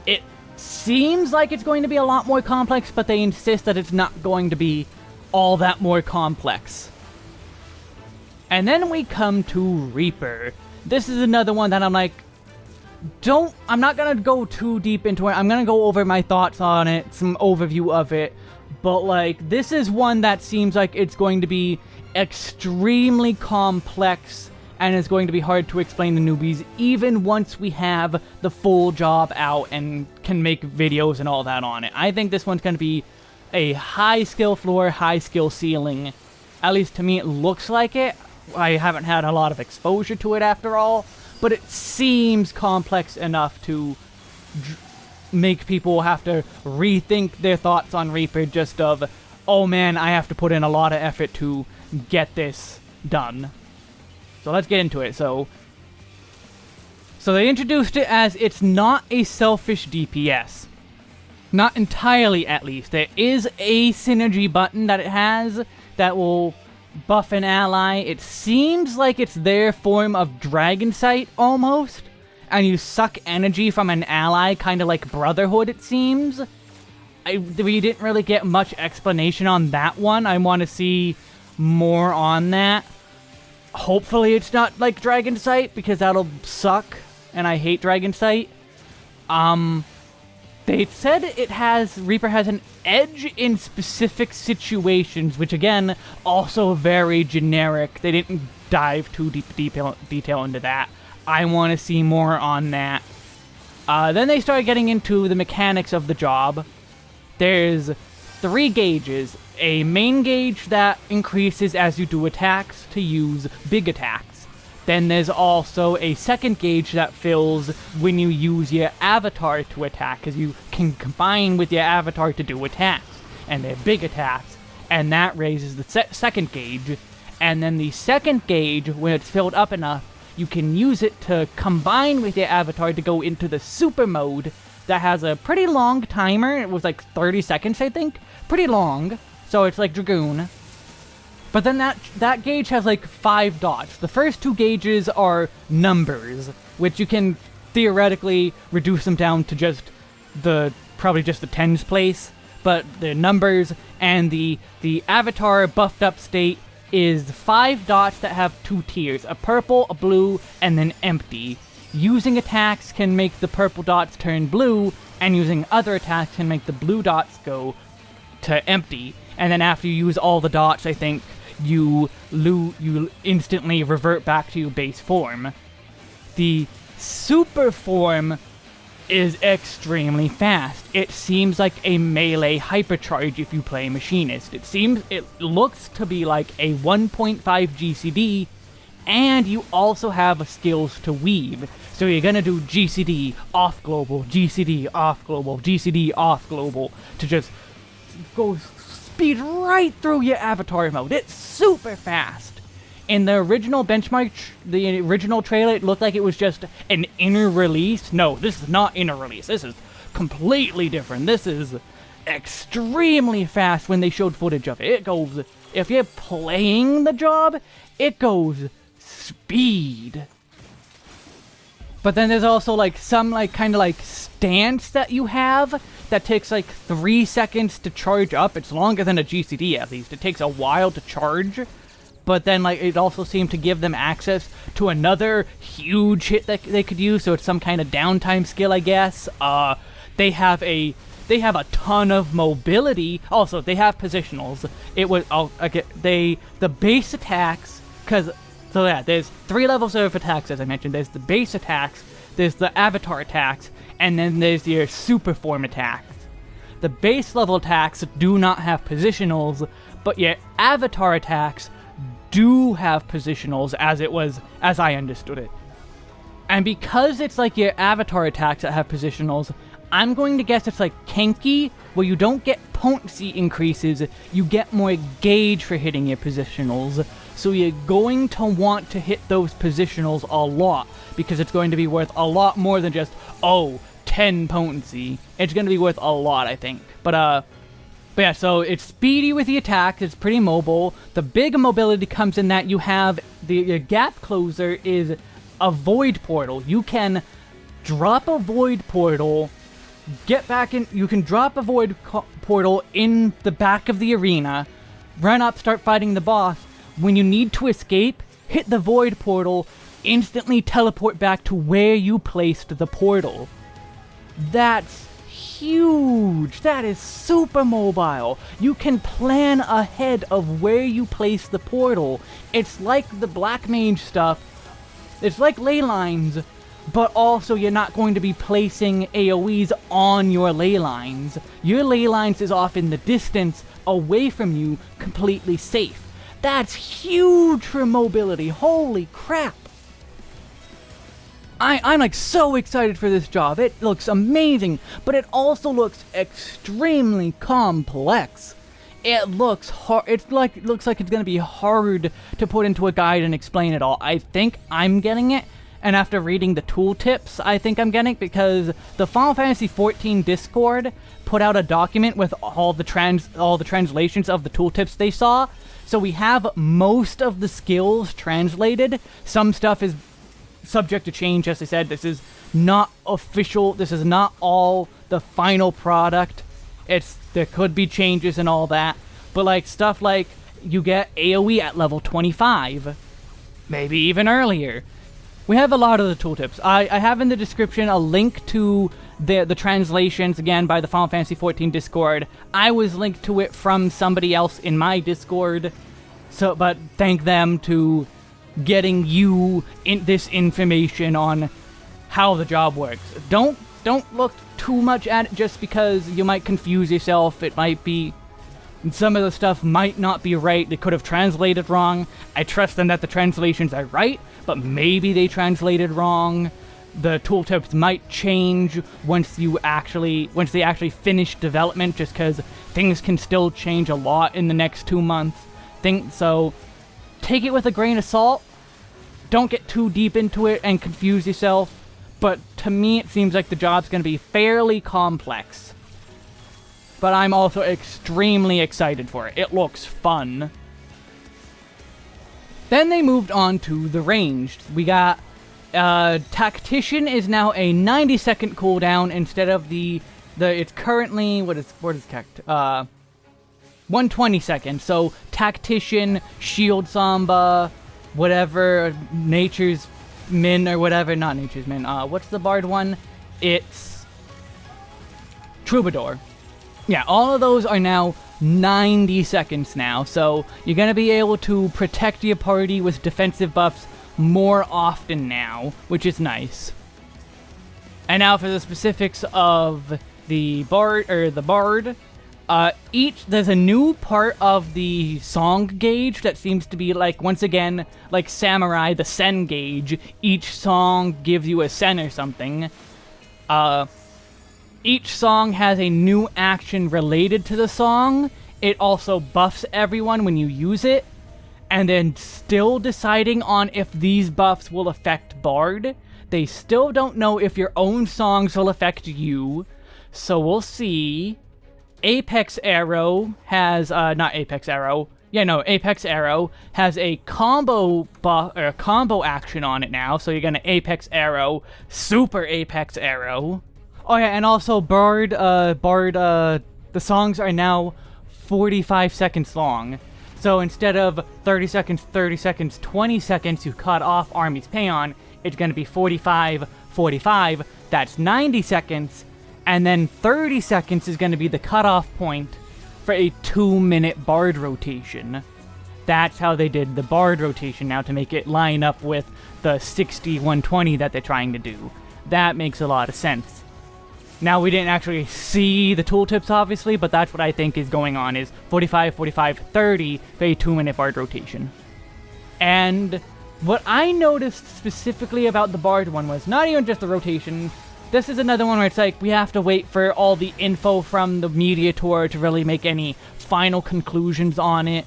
It seems like it's going to be a lot more complex, but they insist that it's not going to be all that more complex. And then we come to Reaper. This is another one that I'm like, don't, I'm not gonna go too deep into it. I'm gonna go over my thoughts on it, some overview of it. But like, this is one that seems like it's going to be extremely complex and it's going to be hard to explain to newbies even once we have the full job out and can make videos and all that on it. I think this one's going to be a high skill floor, high skill ceiling. At least to me it looks like it. I haven't had a lot of exposure to it after all but it seems complex enough to make people have to rethink their thoughts on Reaper just of, oh man, I have to put in a lot of effort to get this done. So let's get into it. So, so they introduced it as it's not a selfish DPS. Not entirely, at least. There is a synergy button that it has that will buff an ally. It seems like it's their form of Dragon Sight, almost. And you suck energy from an ally, kind of like Brotherhood, it seems. I, we didn't really get much explanation on that one. I want to see more on that. Hopefully it's not like Dragon Sight, because that'll suck, and I hate Dragon Sight. Um, they said it has Reaper has an edge in specific situations, which again, also very generic. They didn't dive too deep detail, detail into that. I want to see more on that. Uh, then they started getting into the mechanics of the job. There's three gauges. A main gauge that increases as you do attacks to use big attacks. Then there's also a second gauge that fills when you use your avatar to attack, because you can combine with your avatar to do attacks, and they're big attacks, and that raises the se second gauge. And then the second gauge, when it's filled up enough, you can use it to combine with your avatar to go into the super mode that has a pretty long timer. It was like 30 seconds, I think. Pretty long. So it's like Dragoon. But then that that gauge has like five dots. The first two gauges are numbers, which you can theoretically reduce them down to just the probably just the tens place. But the numbers and the the avatar buffed up state is five dots that have two tiers, a purple, a blue, and then empty. Using attacks can make the purple dots turn blue, and using other attacks can make the blue dots go to empty. And then after you use all the dots, I think you lo you instantly revert back to your base form. The super form is extremely fast. It seems like a melee hypercharge if you play Machinist. It seems, it looks to be like a 1.5 GCD, and you also have skills to weave. So you're gonna do GCD off global, GCD off global, GCD off global to just go speed right through your avatar mode. It's super fast. In the original benchmark, the original trailer, it looked like it was just an inner release. No, this is not inner release. This is completely different. This is extremely fast when they showed footage of it. It goes, if you're playing the job, it goes speed. But then there's also like some like kind of like stance that you have that takes like three seconds to charge up. It's longer than a GCD at least. It takes a while to charge. But then like it also seemed to give them access to another huge hit that they could use. So it's some kind of downtime skill, I guess. Uh, they have a they have a ton of mobility. Also, they have positionals. It was oh, okay, they the base attacks because so yeah, there's three levels of attacks as I mentioned. There's the base attacks, there's the avatar attacks, and then there's your super form attacks. The base level attacks do not have positionals, but your avatar attacks do have positionals as it was as I understood it. And because it's like your avatar attacks that have positionals, I'm going to guess it's like Kenki, where you don't get potency increases, you get more gauge for hitting your positionals. So you're going to want to hit those positionals a lot, because it's going to be worth a lot more than just, oh, 10 potency. It's going to be worth a lot, I think. But, uh, but yeah, so it's speedy with the attack, it's pretty mobile. The big mobility comes in that you have, the gap closer is a void portal. You can drop a void portal, get back in, you can drop a void portal in the back of the arena, run up, start fighting the boss. When you need to escape, hit the void portal, instantly teleport back to where you placed the portal. That's huge. That is super mobile. You can plan ahead of where you place the portal. It's like the Black Mage stuff. It's like ley lines, but also you're not going to be placing AoEs on your ley lines. Your ley lines is off in the distance, away from you, completely safe. That's huge for mobility. Holy crap. I, I'm like so excited for this job. It looks amazing, but it also looks extremely complex. It looks hard. It's like it looks like it's gonna be hard to put into a guide and explain it all. I think I'm getting it, and after reading the tooltips, I think I'm getting it because the Final Fantasy XIV Discord put out a document with all the trans all the translations of the tooltips they saw. So we have most of the skills translated. Some stuff is subject to change, as I said. This is not official. This is not all the final product. It's there could be changes and all that, but like stuff like you get AOE at level 25, maybe even earlier. We have a lot of the tooltips. I, I have in the description a link to the the translations again by the Final Fantasy XIV Discord. I was linked to it from somebody else in my Discord. So, but thank them to getting you in this information on how the job works. Don't don't look too much at it just because you might confuse yourself. It might be some of the stuff might not be right. They could have translated wrong. I trust them that the translations are right, but maybe they translated wrong. The tooltips might change once you actually once they actually finish development just cuz things can still change a lot in the next 2 months. Think so take it with a grain of salt. Don't get too deep into it and confuse yourself. But to me, it seems like the job's going to be fairly complex. But I'm also extremely excited for it. It looks fun. Then they moved on to the ranged. We got uh, Tactician is now a 90 second cooldown instead of the the it's currently what is what is tact uh 120 seconds. So Tactician, Shield Samba, whatever, Nature's Minne or whatever, not Nature's Minne, uh, what's the Bard one? It's Troubadour. Yeah, all of those are now 90 seconds now, so you're to be able to protect your party with defensive buffs more often now, which is nice. And now for the specifics of the bard or the bard, uh, each there's a new part of the song gauge that seems to be like once again like samurai the sen gauge. Each song gives you a sen or something. Uh, each song has a new action related to the song. It also buffs everyone when you use it, and then still deciding on if these buffs will affect Bard. They still don't know if your own songs will affect you, so we'll see. Apex Arrow has, uh, not Apex Arrow, yeah, no, Apex Arrow has a combo or combo action on it now. So you're gonna Apex Arrow, Super Apex Arrow. Oh yeah, and also Bard, uh, Bard, uh, the songs are now 45 seconds long. So instead of 30 seconds, 30 seconds, 20 seconds to cut off Army's Paeon, it's to be 45, 45, that's 90 seconds, and then 30 seconds is going to be the cutoff point for a 2 minute Bard rotation. That's how they did the Bard rotation now to make it line up with the 60 120 that they're trying to do. That makes a lot of sense. Now, we didn't actually see the tooltips, obviously, but that's what I think is going on, is 45, 45, 30 for a 2-minute Bard rotation. And what I noticed specifically about the Bard one was not even just the rotation, this is another one where it's like, we have to wait for all the info from the media tour to really make any final conclusions on it.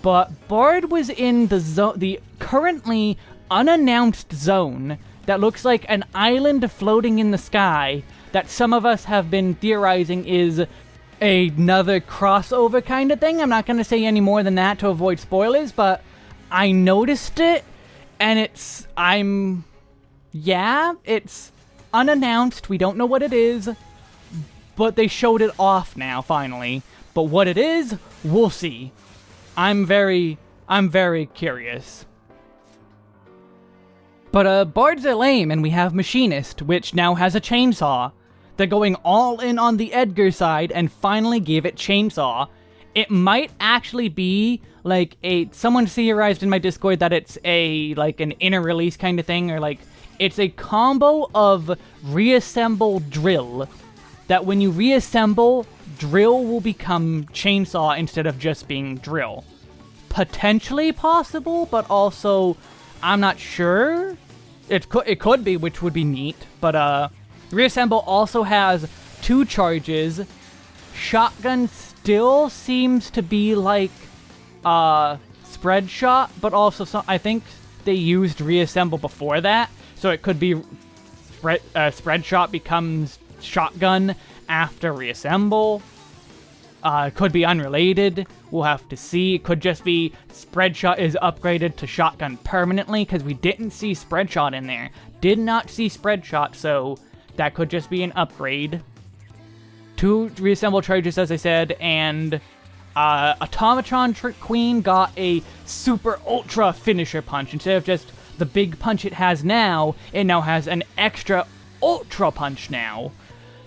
But Bard was in the the currently unannounced zone that looks like an island floating in the sky that some of us have been theorizing is another crossover kind of thing. I'm not going to say any more than that to avoid spoilers, but I noticed it, and it's, I'm, yeah, it's unannounced. We don't know what it is, but they showed it off now, finally. But what it is, we'll see. I'm very, I'm very curious. But uh, bards are lame, and we have Machinist, which now has a chainsaw. They're going all in on the Edgar side and finally gave it Chainsaw. It might actually be like a someone theorized in my Discord that it's a like an inner release kind of thing or like it's a combo of reassemble drill that when you reassemble drill will become chainsaw instead of just being drill. Potentially possible, but also I'm not sure. It could it could be, which would be neat, but uh Reassemble also has two charges. Shotgun still seems to be like uh, spread shot, but also some, I think they used reassemble before that, so it could be spread, uh, spread shot becomes shotgun after reassemble. Uh, could be unrelated. We'll have to see. It could just be spread shot is upgraded to shotgun permanently because we didn't see spread shot in there. Did not see spread shot, so that could just be an upgrade. Two reassemble charges, as I said, and uh, Automatron Trick Queen got a super ultra finisher punch. Instead of just the big punch it has now, it now has an extra ultra punch now.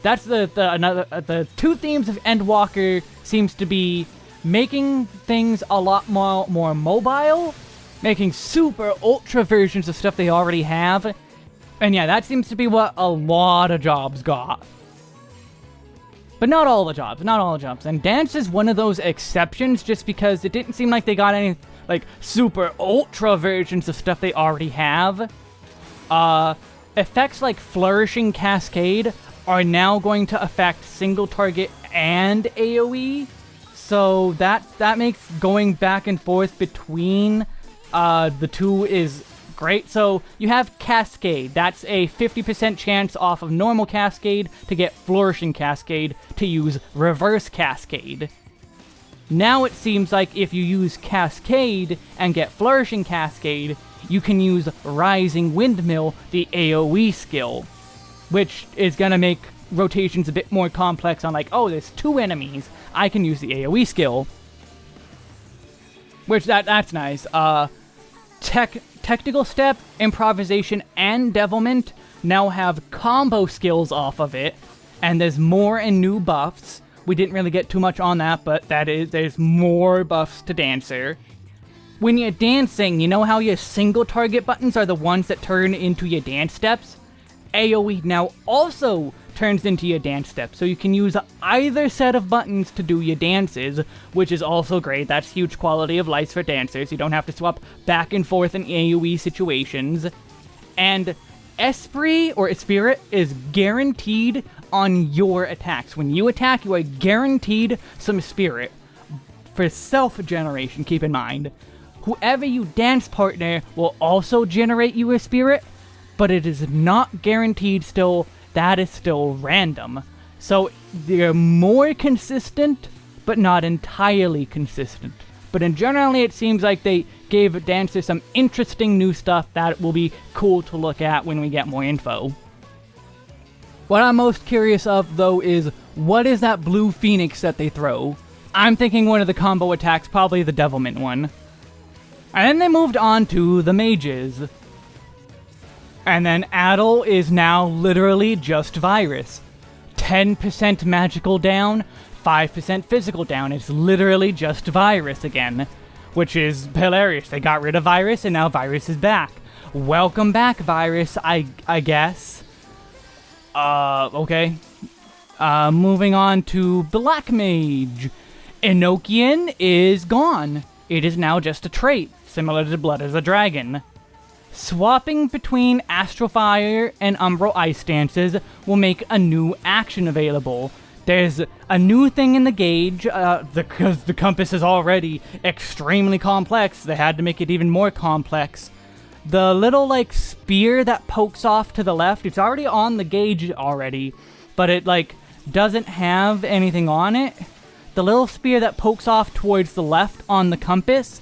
That's the the another uh, the two themes of Endwalker seems to be making things a lot more more mobile, making super ultra versions of stuff they already have, and yeah, that seems to be what a lot of jobs got. But not all the jobs, not all the jobs. And dance is one of those exceptions just because it didn't seem like they got any, like, super ultra versions of stuff they already have. Uh, effects like Flourishing Cascade are now going to affect single target and AoE. So that, that makes going back and forth between uh, the two is great. So you have Cascade. That's a 50% chance off of normal Cascade to get Flourishing Cascade to use Reverse Cascade. Now it seems like if you use Cascade and get Flourishing Cascade, you can use Rising Windmill, the AoE skill, which is to make rotations a bit more complex on like, oh, there's two enemies, I can use the AoE skill. Which, that that's nice. Uh, tech Technical Step, Improvisation, and Devilment now have combo skills off of it, and there's more and new buffs. We didn't really get too much on that, but that is there's more buffs to Dancer. When you're dancing, you know how your single target buttons are the ones that turn into your dance steps? AoE now also turns into your dance step, so you can use either set of buttons to do your dances, which is also great. That's huge quality of life for dancers. You don't have to swap back and forth in AoE situations. And Esprit or Spirit is guaranteed on your attacks. When you attack, you are guaranteed some Spirit. For self-generation, keep in mind. Whoever you dance partner will also generate you a Spirit, but it is not guaranteed still that is still random. So they're more consistent, but not entirely consistent. But in generally, it seems like they gave Dancer some interesting new stuff that will be cool to look at when we get more info. What I'm most curious of, though, is what is that blue phoenix that they throw? I'm thinking one of the combo attacks, probably the Devilment one. And then they moved on to the mages. And then Addle is now literally just virus. 10% magical down, 5% physical down. It's literally just virus again. Which is hilarious. They got rid of virus and now virus is back. Welcome back, virus, I, I guess. Uh, okay. Uh, moving on to Black Mage. Enochian is gone. It is now just a trait, similar to Blood as a Dragon. Swapping between Astral Fire and Umbral Ice stances will make a new action available. There's a new thing in the gauge, uh, because the compass is already extremely complex, they had to make it even more complex. The little, like, spear that pokes off to the left, it's already on the gauge already, but it, like, doesn't have anything on it. The little spear that pokes off towards the left on the compass,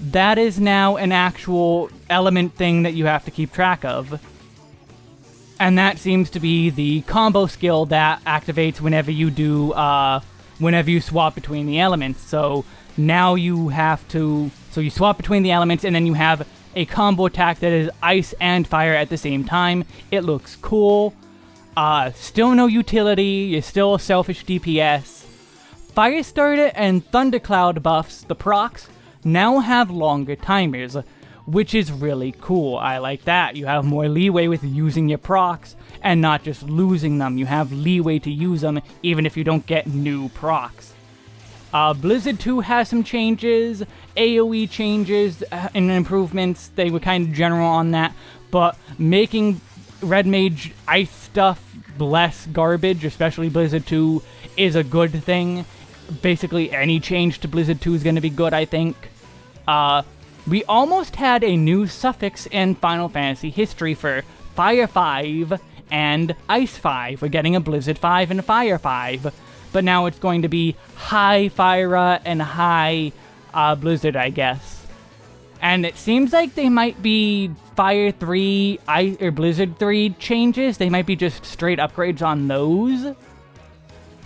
that is now an actual element thing that you have to keep track of. And that seems to be the combo skill that activates whenever you do, uh, whenever you swap between the elements. So now you have to, so you swap between the elements and then you have a combo attack that is ice and fire at the same time. It looks cool. Uh, still no utility, you're still a selfish DPS. Firestarter and Thundercloud buffs, the procs, now have longer timers, which is really cool. I like that. You have more leeway with using your procs and not just losing them. You have leeway to use them even if you don't get new procs. Uh, Blizzard 2 has some changes, AoE changes uh, and improvements. They were kind of general on that, but making Red Mage ice stuff less garbage, especially Blizzard 2, is a good thing. Basically, any change to Blizzard 2 is going to be good, I think. Uh, we almost had a new suffix in Final Fantasy history for Fire 5 and Ice 5. We're getting a Blizzard 5 and Fire 5. But now it's going to be High Fire and High uh, Blizzard, I guess. And it seems like they might be Fire 3 Ice, or Blizzard 3 changes. They might be just straight upgrades on those.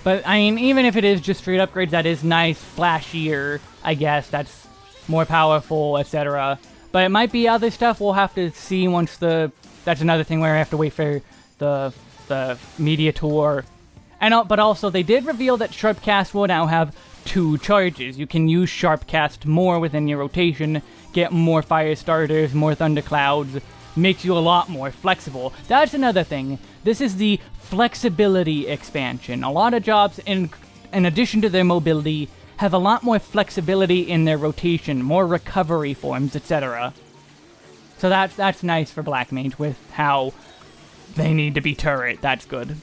But, I mean, even if it is just straight upgrades, that is nice, flashier, I guess. That's more powerful, etc. But it might be other stuff we'll have to see once the... That's another thing where I have to wait for the the media tour. And But also, they did reveal that Sharpcast will now have two charges. You can use Sharpcast more within your rotation, get more Fire Starters, more Thunderclouds, makes you a lot more flexible. That's another thing. This is the flexibility expansion. A lot of jobs, in, in addition to their mobility, have a lot more flexibility in their rotation, more recovery forms, etc. So that's, that's nice for Black Mage with how they need to be turret, that's good.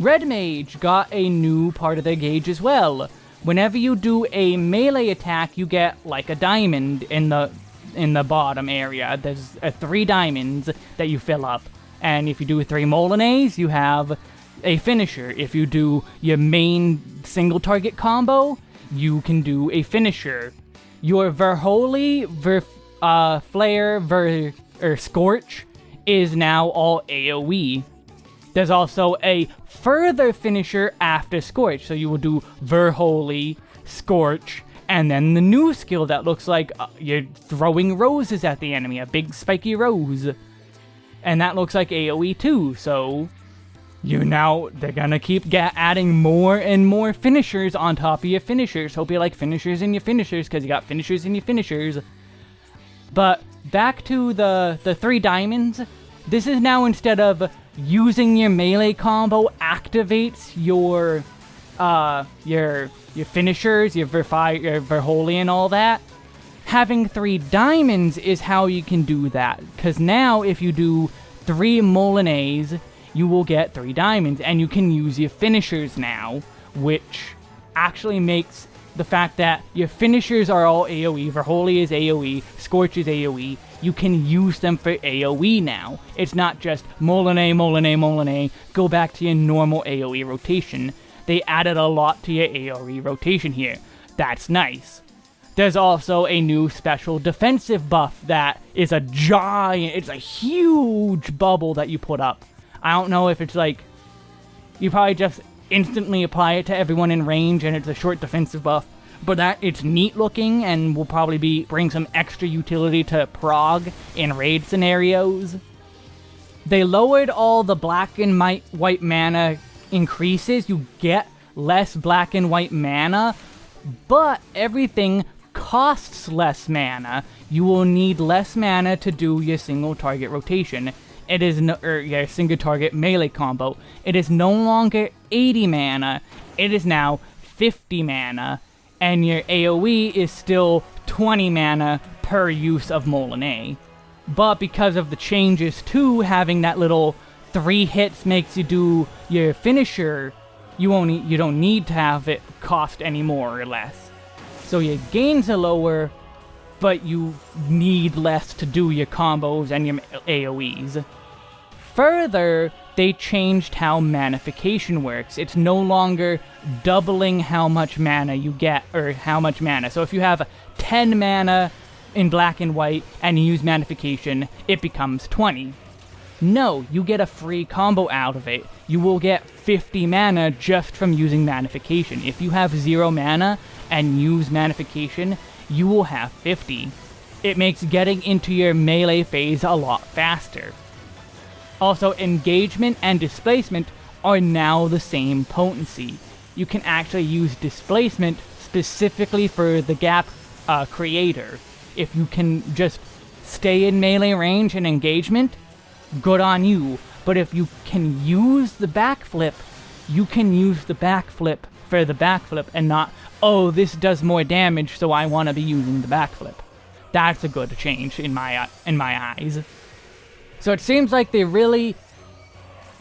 Red Mage got a new part of their gauge as well. Whenever you do a melee attack, you get like a diamond in the in the bottom area. There's uh, three diamonds that you fill up. And if you do three Moulinets, you have a finisher. If you do your main single target combo, you can do a finisher. Your Verholy, Ver, uh, Flare, Ver, or Scorch is now all AoE. There's also a further finisher after Scorch, so you will do Verholy, Scorch, and then the new skill that looks like uh, you're throwing roses at the enemy, a big spiky rose. And that looks like AoE too, so you now, they're gonna keep adding more and more finishers on top of your finishers. Hope you like finishers in your finishers, because you got finishers in your finishers. But back to the, the three diamonds, this is now instead of using your melee combo activates your uh your your finishers, your Verfi your Verholy and all that. Having three diamonds is how you can do that. Because now if you do three Moulinets, you will get three diamonds. And you can use your finishers now, which actually makes the fact that your finishers are all AoE, Verholy is AoE, Scorch is AoE, you can use them for AoE now. It's not just Moulinet, Moulinet, Moulinet, go back to your normal AoE rotation. They added a lot to your AoE rotation here. That's nice. There's also a new special defensive buff that is a giant, it's a huge bubble that you put up. I don't know if it's like, you probably just instantly apply it to everyone in range, and it's a short defensive buff. But that it's neat looking and will probably be bring some extra utility to prog in raid scenarios. They lowered all the black and white mana increases. You get less black and white mana, but everything costs less mana. You will need less mana to do your single target rotation. It is no, er, your single target melee combo. It is no longer 80 mana. It is now 50 mana, and your AoE is still 20 mana per use of Moulinet. But because of the changes to having that little three hits makes you do your finisher, you only you don't need to have it cost any more or less. So your gains are lower, but you need less to do your combos and your AoEs. Further, they changed how manafication works. It's no longer doubling how much mana you get, or how much mana. So if you have 10 mana in black and white and you use manafication, it becomes 20. No, you get a free combo out of it. You will get 50 mana just from using manafication. If you have 0 mana and use manafication, you will have 50. It makes getting into your melee phase a lot faster. Also, engagement and displacement are now the same potency. You can actually use displacement specifically for the gap uh, creator. If you can just stay in melee range and engagement, good on you. But if you can use the backflip, you can use the backflip for the backflip and not, oh, this does more damage, so I want to be using the backflip. That's a good change in my uh, in my eyes. So it seems like they really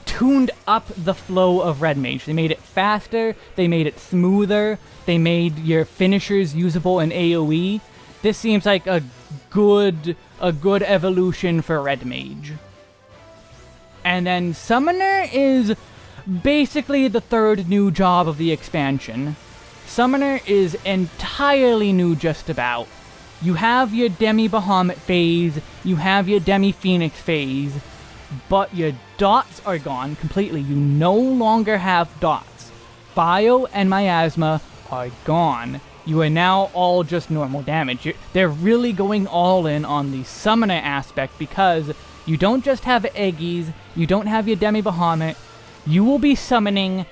tuned up the flow of Red Mage. They made it faster, they made it smoother, they made your finishers usable in AoE. This seems like a good a good evolution for Red Mage. And then Summoner is basically the third new job of the expansion. Summoner is entirely new just about. You have your Demi Bahamut phase, you have your Demi Phoenix phase, but your dots are gone completely. You no longer have dots. Bio and Miasma are gone. You are now all just normal damage. You're, they're really going all in on the summoner aspect because you don't just have Eggies, you don't have your Demi Bahamut, you will be summoning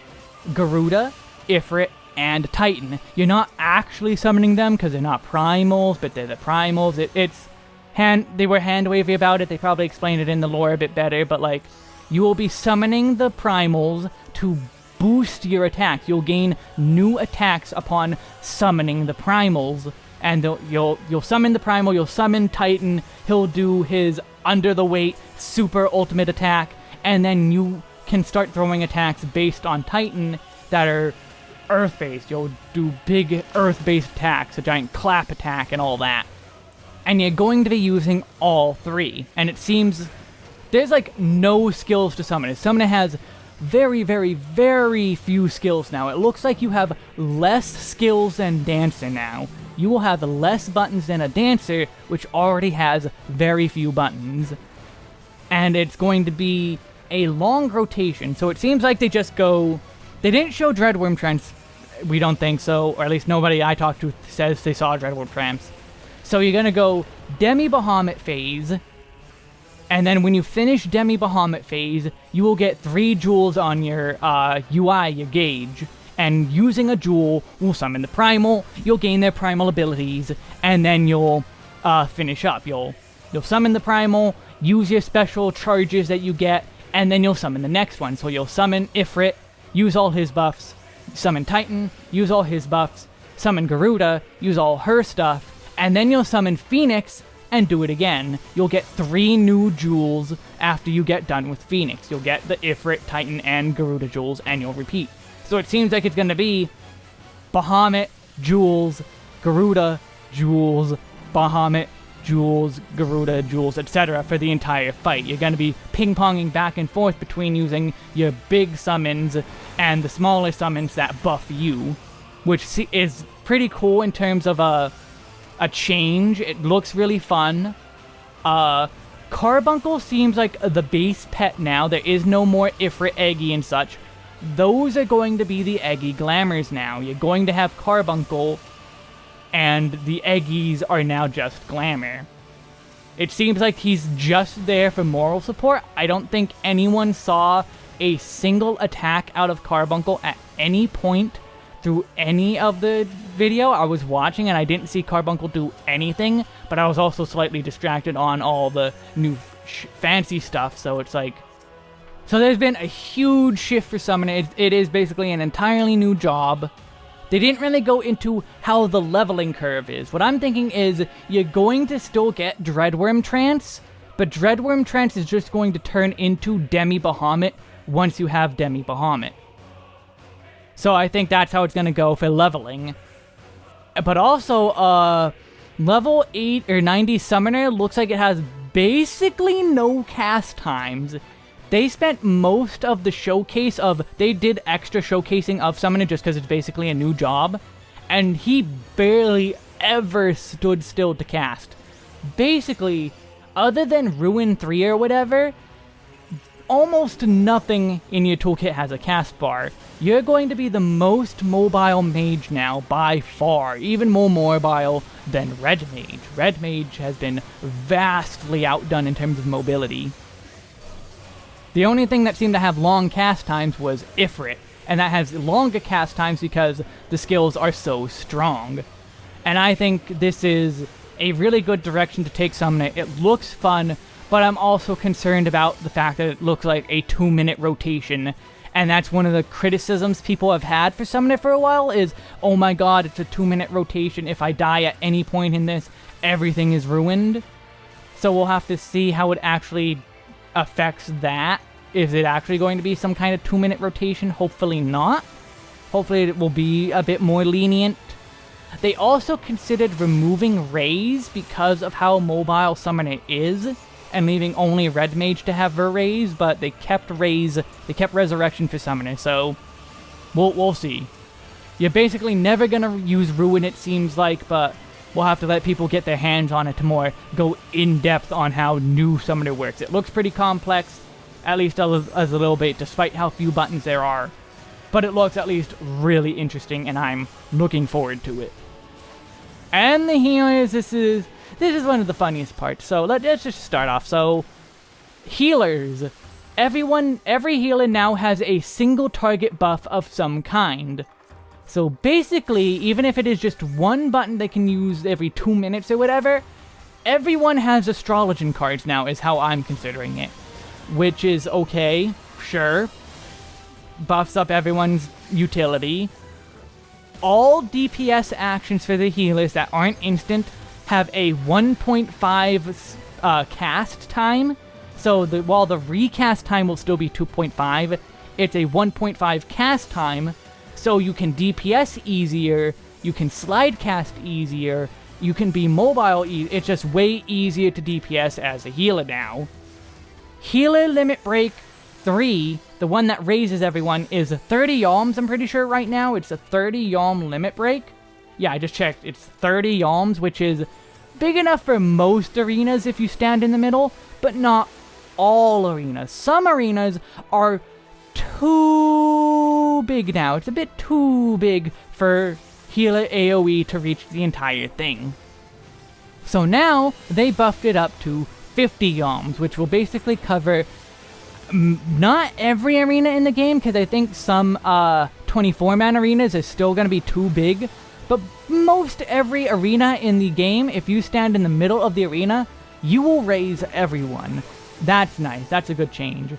Garuda, Ifrit, and Titan. You're not actually summoning them because they're not primals, but they're the primals. It, it's hand they were hand wavy about it. They probably explained it in the lore a bit better, but like you will be summoning the primals to boost your attacks. You'll gain new attacks upon summoning the primals. And you'll you'll summon the primal, you'll summon Titan, he'll do his under the weight super ultimate attack, and then you can start throwing attacks based on Titan that are earth-based. You'll do big earth-based attacks, a giant clap attack and all that. And you're going to be using all three. And it seems there's like no skills to summon. Summoner has very, very, very few skills now. It looks like you have less skills than Dancer now. You will have less buttons than a Dancer, which already has very few buttons. And it's going to be a long rotation, so it seems like they just go... They didn't show Dreadwyrm Trance we don't think so, or at least nobody I talked to says they saw Dreadwyrm Trance. So you're gonna go Demi Bahamut phase, and then when you finish Demi Bahamut phase, you will get three jewels on your uh, UI, your gauge. And using a jewel will summon the primal, you'll gain their primal abilities, and then you'll uh, finish up. You'll you'll summon the primal, use your special charges that you get, and then you'll summon the next one. So you'll summon Ifrit, use all his buffs, summon Titan, use all his buffs, summon Garuda, use all her stuff, and then you'll summon Phoenix and do it again. You'll get three new jewels after you get done with Phoenix. You'll get the Ifrit, Titan, and Garuda jewels, and you'll repeat. So it seems like it's going to be Bahamut, jewels, Garuda, jewels, Bahamut, jewels, Garuda, jewels, etc. for the entire fight. You're going to be ping-ponging back and forth between using your big summons and the smaller summons that buff you, which is pretty cool in terms of a, a change. It looks really fun. Uh, Carbuncle seems like the base pet now. There is no more Ifrit, Eggy, and such. those are going to be the Eggy Glamours now. You're going to have Carbuncle, and the Eggies are now just Glamour. It seems like he's just there for moral support. I don't think anyone saw a single attack out of Carbuncle at any point through any of the video I was watching and I didn't see Carbuncle do anything, but I was also slightly distracted on all the new fancy stuff, so it's like... So there's been a huge shift for Summoner. It, it is basically an entirely new job. They didn't really go into how the leveling curve is. What I'm thinking is you're going to still get Dreadwyrm Trance, but Dreadwyrm Trance is just going to turn into Demi Bahamut once you have Demi Bahamut. So I think that's how it's going to go for leveling. But also, uh, level 8 or 90 Summoner looks like it has basically no cast times. They spent most of the showcase of, they did extra showcasing of Summoner just because it's basically a new job. And he barely ever stood still to cast. Basically, other than Ruin 3 or whatever, almost nothing in your toolkit has a cast bar. You're going to be the most mobile mage now, by far, even more mobile than Red Mage. Red Mage has been vastly outdone in terms of mobility. The only thing that seemed to have long cast times was Ifrit, and that has longer cast times because the skills are so strong. And I think this is a really good direction to take Summoner. It looks fun, but I'm also concerned about the fact that it looks like a two-minute rotation, and that's one of the criticisms people have had for Summoner for a while is, oh my god, it's a two-minute rotation, if I die at any point in this, everything is ruined. So we'll have to see how it actually affects that. Is it actually going to be some kind of two-minute rotation? Hopefully not. Hopefully it will be a bit more lenient. They also considered removing Raise because of how mobile Summoner is and leaving only Red Mage to have her raise, but they kept raise, they kept Resurrection for Summoner, so we'll, we'll see. You're basically never gonna use Ruin, it seems like, but we'll have to let people get their hands on it to more go in-depth on how new Summoner works. It looks pretty complex, at least as a little bit, despite how few buttons there are. But it looks at least really interesting, and I'm looking forward to it. And the healers, this is this is one of the funniest parts. So let, us just start off. So, healers. Everyone, every healer now has a single target buff of some kind. So basically, even if it is just one button they can use every two minutes or whatever, everyone has Astrologian cards now is how I'm considering it. Which is okay, sure. Buffs up everyone's utility. All DPS actions for the healers that aren't instant have a 1.5 uh, cast time. So the, while the recast time will still be 2.5, it's a 1.5 cast time, so you can DPS easier, you can slide cast easier, you can be mobile e it's just way easier to DPS as a healer now. Healer Limit Break 3, the one that raises everyone, is 30 yalms, I'm pretty sure right now. It's a 30 yalm limit break. Yeah, I just checked. It's 30 yalms, which is big enough for most arenas if you stand in the middle, but not all arenas. Some arenas are too big now. It's a bit too big for healer AoE to reach the entire thing. So now, they buffed it up to 50 yalms, which will basically cover not every arena in the game, because I think some 24-man uh, arenas is still going to be too big, but most every arena in the game, if you stand in the middle of the arena, you will raise everyone. That's nice. That's a good change.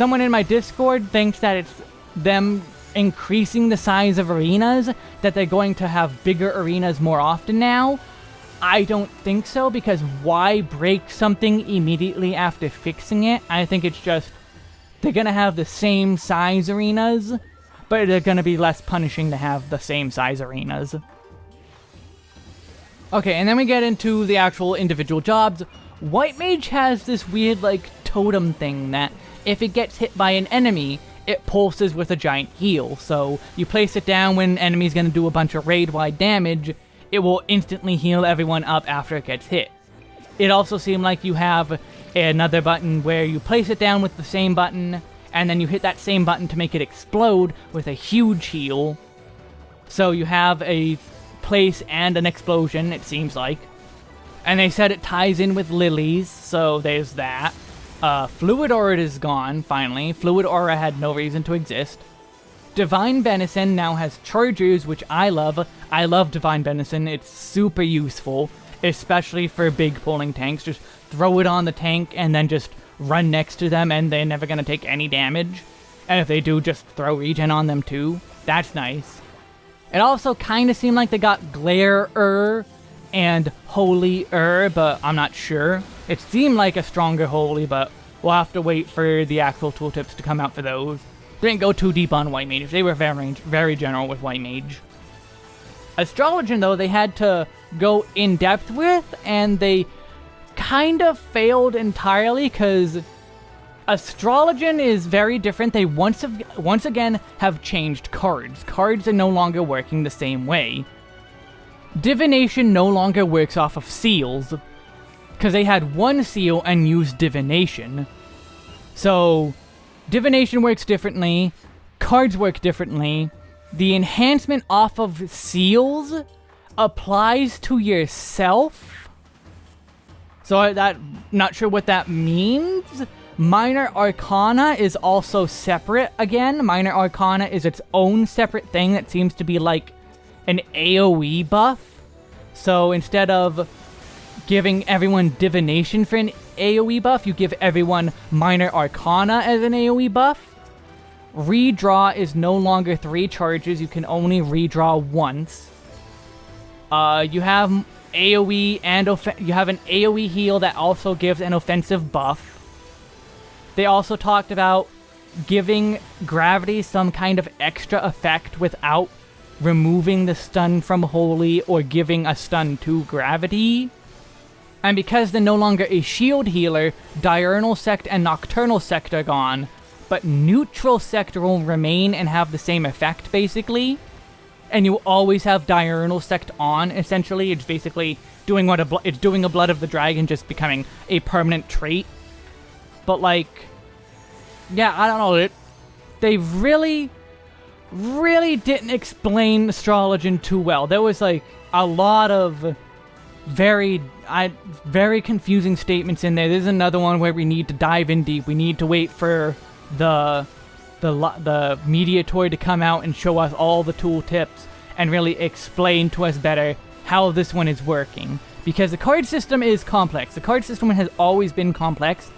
Someone in my Discord thinks that it's them increasing the size of arenas, that they're going to have bigger arenas more often now. I don't think so, because why break something immediately after fixing it? I think it's just, they're gonna have the same size arenas, but they're going to be less punishing to have the same size arenas. Okay, and then we get into the actual individual jobs. White Mage has this weird, like, totem thing that if it gets hit by an enemy, it pulses with a giant heal. So you place it down when an enemy's to do a bunch of raid-wide damage, it will instantly heal everyone up after it gets hit. It also seems like you have another button where you place it down with the same button, and then you hit that same button to make it explode with a huge heal. So you have a place and an explosion, it seems like. And they said it ties in with lilies, so there's that. Uh, Fluid Aura is gone, finally. Fluid Aura had no reason to exist. Divine Benison now has Chargers, which I love. I love Divine Benison. It's super useful, especially for big pulling tanks. Just throw it on the tank and then just run next to them and they're never going to take any damage. And if they do, just throw regen on them too. That's nice. It also kind of seemed like they got Glare-er and Holy-er, but I'm not sure. It seemed like a stronger Holy, but we'll have to wait for the actual tooltips to come out for those. Didn't go too deep on White Mage. They were very, very general with White Mage. Astrologian, though, they had to go in depth with, and they kind of failed entirely because Astrologian is very different. They once, have, once again have changed cards. Cards are no longer working the same way. Divination no longer works off of seals, because they had one seal and used Divination. So, Divination works differently, cards work differently, the enhancement off of seals applies to yourself. So that not sure what that means. Minor Arcana is also separate again. Minor Arcana is its own separate thing that seems to be like an AoE buff. So instead of giving everyone Divination for an AoE buff, you give everyone Minor Arcana as an AoE buff. Redraw is no longer three charges, you can only redraw once. Uh, you have AoE and you have an AoE heal that also gives an offensive buff. They also talked about giving gravity some kind of extra effect without removing the stun from Holy or giving a stun to gravity. And because they're no longer a shield healer, Diurnal Sect and Nocturnal Sect are gone, but Neutral Sect will remain and have the same effect, basically. And you always have Diurnal Sect on, essentially. It's basically doing what a it's doing a Blood of the Dragon, just becoming a permanent trait. But, like, yeah, I don't know, it, they really, really didn't explain Astrologian too well. There was, like, a lot of very I, very confusing statements in there. There's another one where we need to dive in deep. We need to wait for the the the mediatory to come out and show us all the tool tips and really explain to us better how this one is working. Because the card system is complex. The card system has always been complex.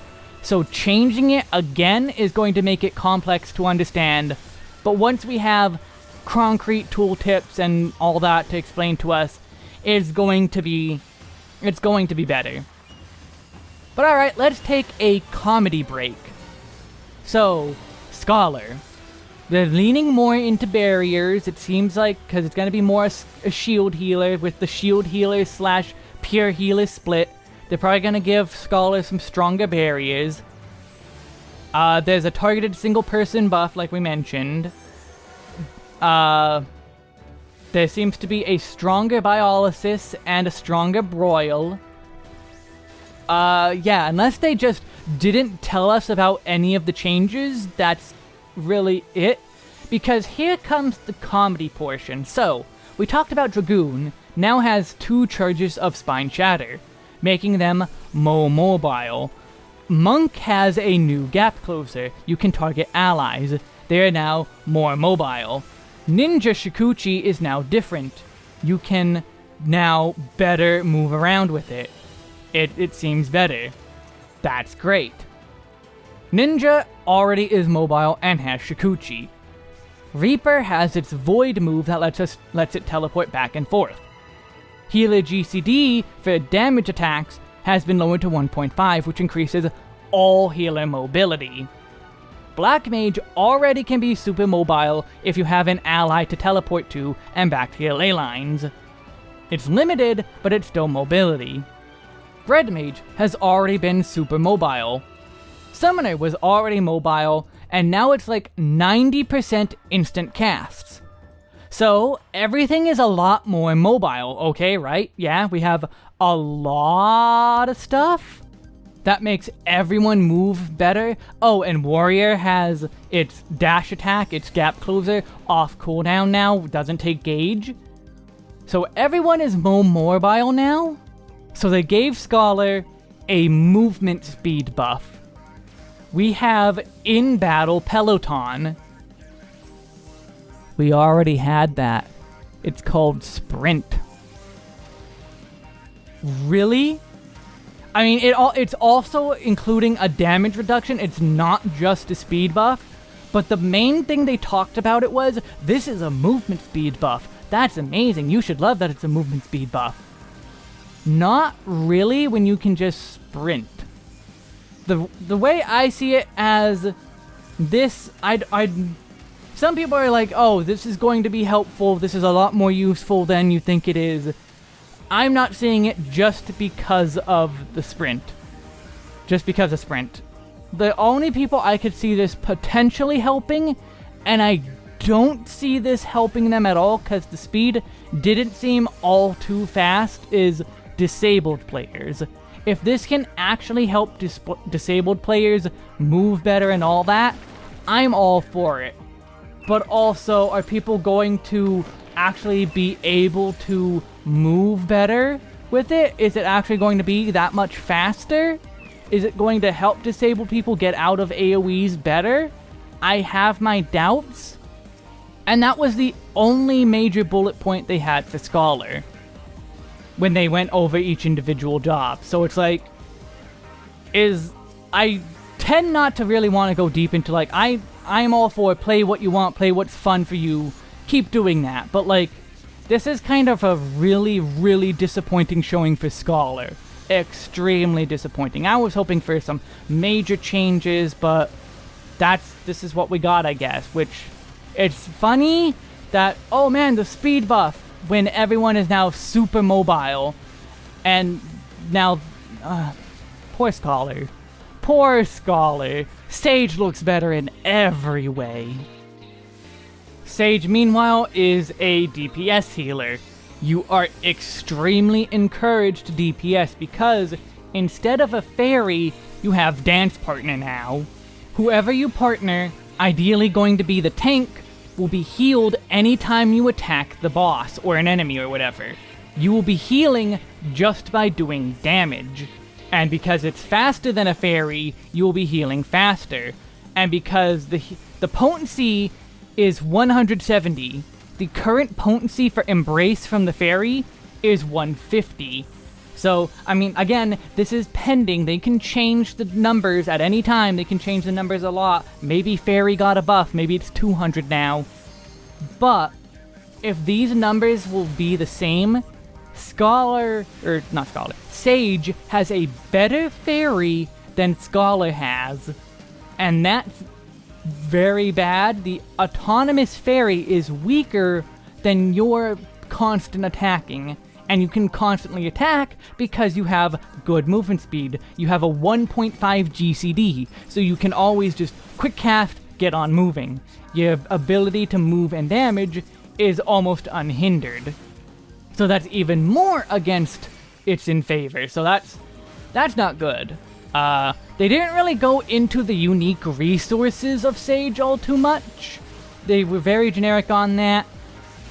So changing it again is going to make it complex to understand. But once we have concrete tool tips and all that to explain to us, it's going to be it's going to be better. But alright, let's take a comedy break. So, Scholar. They're leaning more into barriers, it seems like, because it's going to be more a, shield healer with the shield healer slash pure healer split. They're probably going to give Scholar some stronger barriers. Uh, there's a targeted single person buff, like we mentioned. Uh, there seems to be a stronger Biolysis and a stronger Broil. Uh, yeah, unless they just didn't tell us about any of the changes, that's really it. Because here comes the comedy portion. So, we talked about Dragoon, now has two charges of Spine Shatter, making them more mobile. Monk has a new gap closer. You can target allies. They are now more mobile. Ninja Shukuchi is now different. You can now better move around with it. It, it seems better. That's great. Ninja already is mobile and has Shukuchi. Reaper has its Void move that lets, us, lets it teleport back and forth. Healer GCD for damage attacks has been lowered to 1.5, which increases all healer mobility. Black Mage already can be super mobile if you have an ally to teleport to and back to your ley lines. It's limited, but it's still mobility. Red Mage has already been super mobile. Summoner was already mobile, and now it's like 90% instant casts. So, everything is a lot more mobile, okay, right? Yeah, we have a lot of stuff. That makes everyone move better. Oh, and Warrior has its dash attack, its gap closer, off cooldown now, doesn't take gauge. So everyone is more mobile now. So they gave Scholar a movement speed buff. We have in battle Peloton. We already had that. It's called Sprint. Really? I mean, it all it's also including a damage reduction. It's not just a speed buff. But the main thing they talked about it was, this is a movement speed buff. That's amazing. You should love that it's a movement speed buff. Not really when you can just sprint. The the way I see it as this, I'd, I'd some people are like, oh, this is going to be helpful. This is a lot more useful than you think it is. I'm not seeing it just because of the sprint. Just because of sprint. The only people I could see this potentially helping, and I don't see this helping them at all because the speed didn't seem all too fast, is disabled players. If this can actually help dis disabled players move better and all that, I'm all for it. But also, are people going to actually be able to move better with it? Is it actually going to be that much faster? Is it going to help disabled people get out of AoEs better? I have my doubts. And that was the only major bullet point they had for Scholar when they went over each individual job. So it's like, is I tend not to really want to go deep into like I I'm all for play what you want, play what's fun for you, keep doing that. But like, this is kind of a really, really disappointing showing for Scholar. Extremely disappointing. I was hoping for some major changes, but that's this is what we got, I guess. Which it's funny that oh man, the speed buff when everyone is now super mobile, and now uh, poor Scholar, poor Scholar. Sage looks better in every way. Sage, meanwhile, is a DPS healer. You are extremely encouraged to DPS because instead of a fairy, you have dance partner now. Whoever you partner, ideally going to be the tank, will be healed anytime you attack the boss or an enemy or whatever. You will be healing just by doing damage. And because it's faster than a fairy, you will be healing faster. And because the the potency is 170. The current potency for Embrace from the Fairy is 150. So, I mean, again, this is pending. They can change the numbers at any time. They can change the numbers a lot. Maybe Fairy got a buff. Maybe it's 200 now. But, if these numbers will be the same, Scholar, or not Scholar, Sage has a better Fairy than Scholar has. And that's very bad. The autonomous fairy is weaker than your constant attacking. And you can constantly attack because you have good movement speed. You have a 1.5 GCD, so you can always just quick cast, get on moving. Your ability to move and damage is almost unhindered. So that's even more against its in favor. So that's that's not good. Uh, they didn't really go into the unique resources of Sage all too much. They were very generic on that.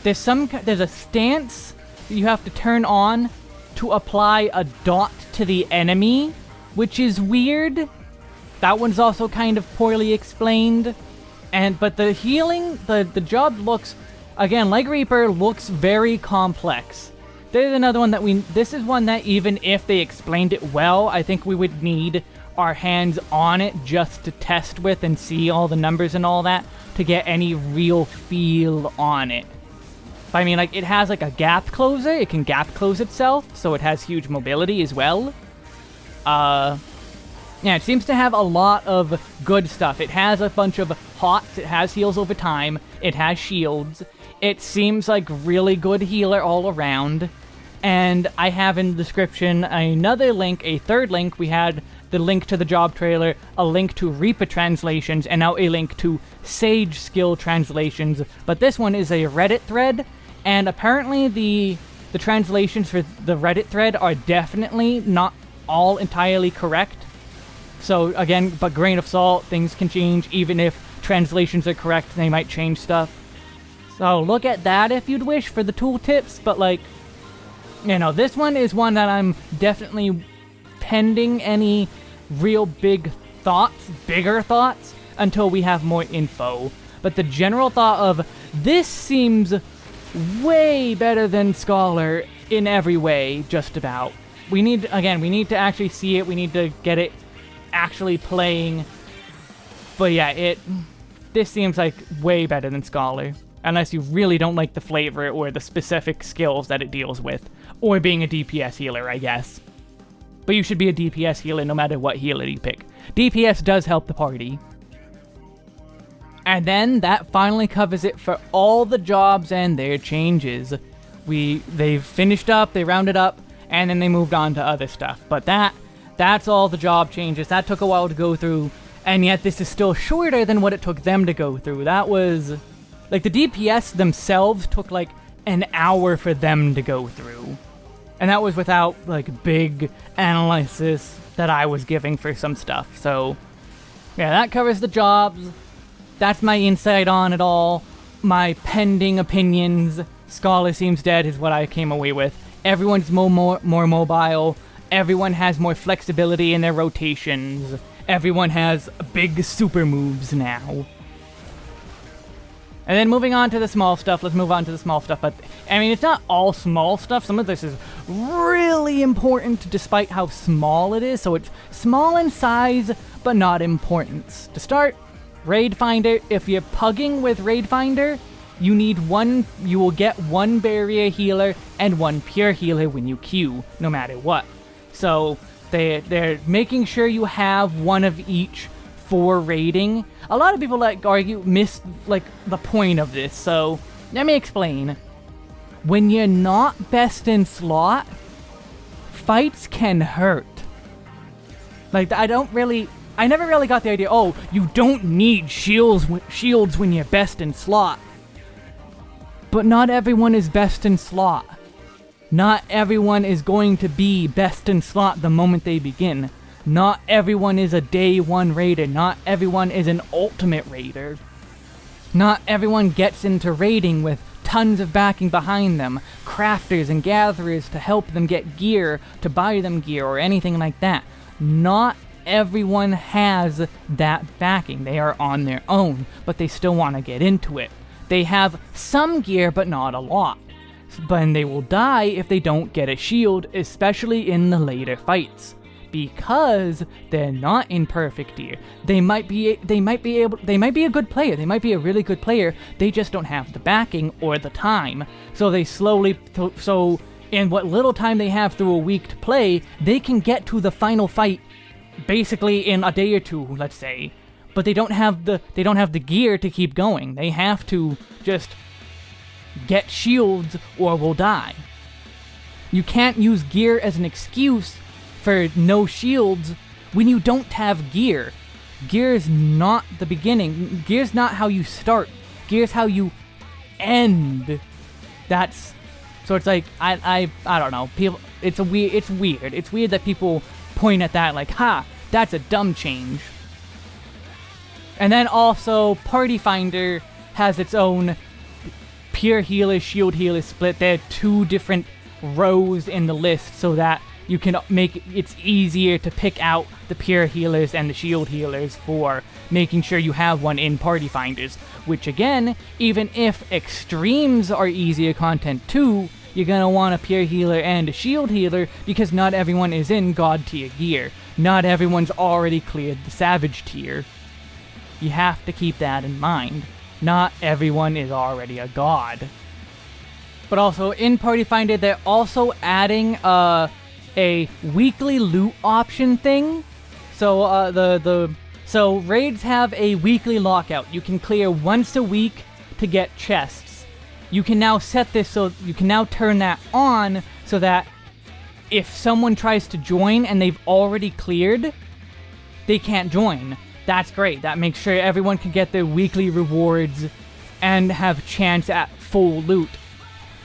There's some there's a stance that you have to turn on to apply a dot to the enemy, which is weird. That one's also kind of poorly explained. And but the healing, the the job looks again like Reaper looks very complex. There's another one that we, this is one that even if they explained it well, I think we would need our hands on it just to test with and see all the numbers and all that to get any real feel on it. I mean, like, it has like a gap closer, it can gap close itself, so it has huge mobility as well. Uh, yeah, it seems to have a lot of good stuff. It has a bunch of hots, it has heals over time, it has shields. It seems like really good healer all around. And I have in the description another link, a third link. We had the link to the job trailer, a link to Reaper translations, and now a link to Sage skill translations. But this one is a Reddit thread, and apparently the the translations for the Reddit thread are definitely not all entirely correct. So again, but grain of salt, things can change even if translations are correct, they might change stuff. So look at that if you'd wish for the tooltips, but like, you know, this one is one that I'm definitely pending any real big thoughts, bigger thoughts, until we have more info. But the general thought of this seems way better than Scholar in every way, just about. We need, again, we need to actually see it, we need to get it actually playing. But yeah, it, this seems like way better than Scholar. Unless you really don't like the flavor or the specific skills that it deals with. Or being a DPS healer, I guess. But you should be a DPS healer no matter what healer you pick. DPS does help the party. And then that finally covers it for all the jobs and their changes. We they've finished up, they rounded up, and then they moved on to other stuff. But that that's all the job changes. That took a while to go through, and yet this is still shorter than what it took them to go through. That was like the DPS themselves took like an hour for them to go through. And that was without like big analysis that I was giving for some stuff. So yeah, that covers the jobs. That's my insight on it all. My pending opinions. Scholar seems dead is what I came away with. Everyone's more, more, more mobile. Everyone has more flexibility in their rotations. Everyone has big super moves now. And then moving on to the small stuff, let's move on to the small stuff. But, I mean, it's not all small stuff. Some of this is really important despite how small it is. So it's small in size, but not importance. To start, Raid Finder, if you're pugging with Raid Finder, you need one, you will get one barrier healer and one pure healer when you queue, no matter what. So they, they're making sure you have one of each for rating. A lot of people like argue miss like the point of this, so let me explain. When you're not best in slot, fights can hurt. Like I don't really I never really got the idea, oh, you don't need shields, shields when you're best in slot. But not everyone is best in slot. Not everyone is going to be best in slot the moment they begin. Not everyone is a day one raider. Not everyone is an ultimate raider. Not everyone gets into raiding with tons of backing behind them, crafters and gatherers to help them get gear, to buy them gear, or anything like that. Not everyone has that backing. They are on their own, but they still want to get into it. They have some gear, but not a lot. But they will die if they don't get a shield, especially in the later fights. Because they're not in perfect gear. They might be they might be able they might be a good player. They might be a really good player. They just don't have the backing or the time. So they slowly so in what little time they have through a week to play, they can get to the final fight basically in a day or two, let's say. But they don't have the they don't have the gear to keep going. They have to just get shields or will die. You can't use gear as an excuse for no shields when you don't have gear. Gear is not the beginning. Gear is not how you start. Gear is how you end. That's so it's like I I I don't know. People it's a weird it's weird. It's weird that people point at that like, ha, that's a dumb change. And then also, Party Finder has its own pure healer, shield healer split. There are two different rows in the list so that you can make it's easier to pick out the pure healers and the shield healers for making sure you have one in Party Finders. Which again, even if extremes are easier content too, you're gonna want a pure healer and a shield healer because not everyone is in god tier gear. Not everyone's already cleared the savage tier. You have to keep that in mind. Not everyone is already a god. But also, in Party Finder, they're also adding uh, a weekly loot option thing. So uh, the the so raids have a weekly lockout. You can clear once a week to get chests you can now set this so you can now turn that on so that if someone tries to join and they've already cleared, they can't join. That's great. That makes sure everyone can get their weekly rewards and have a chance at full loot.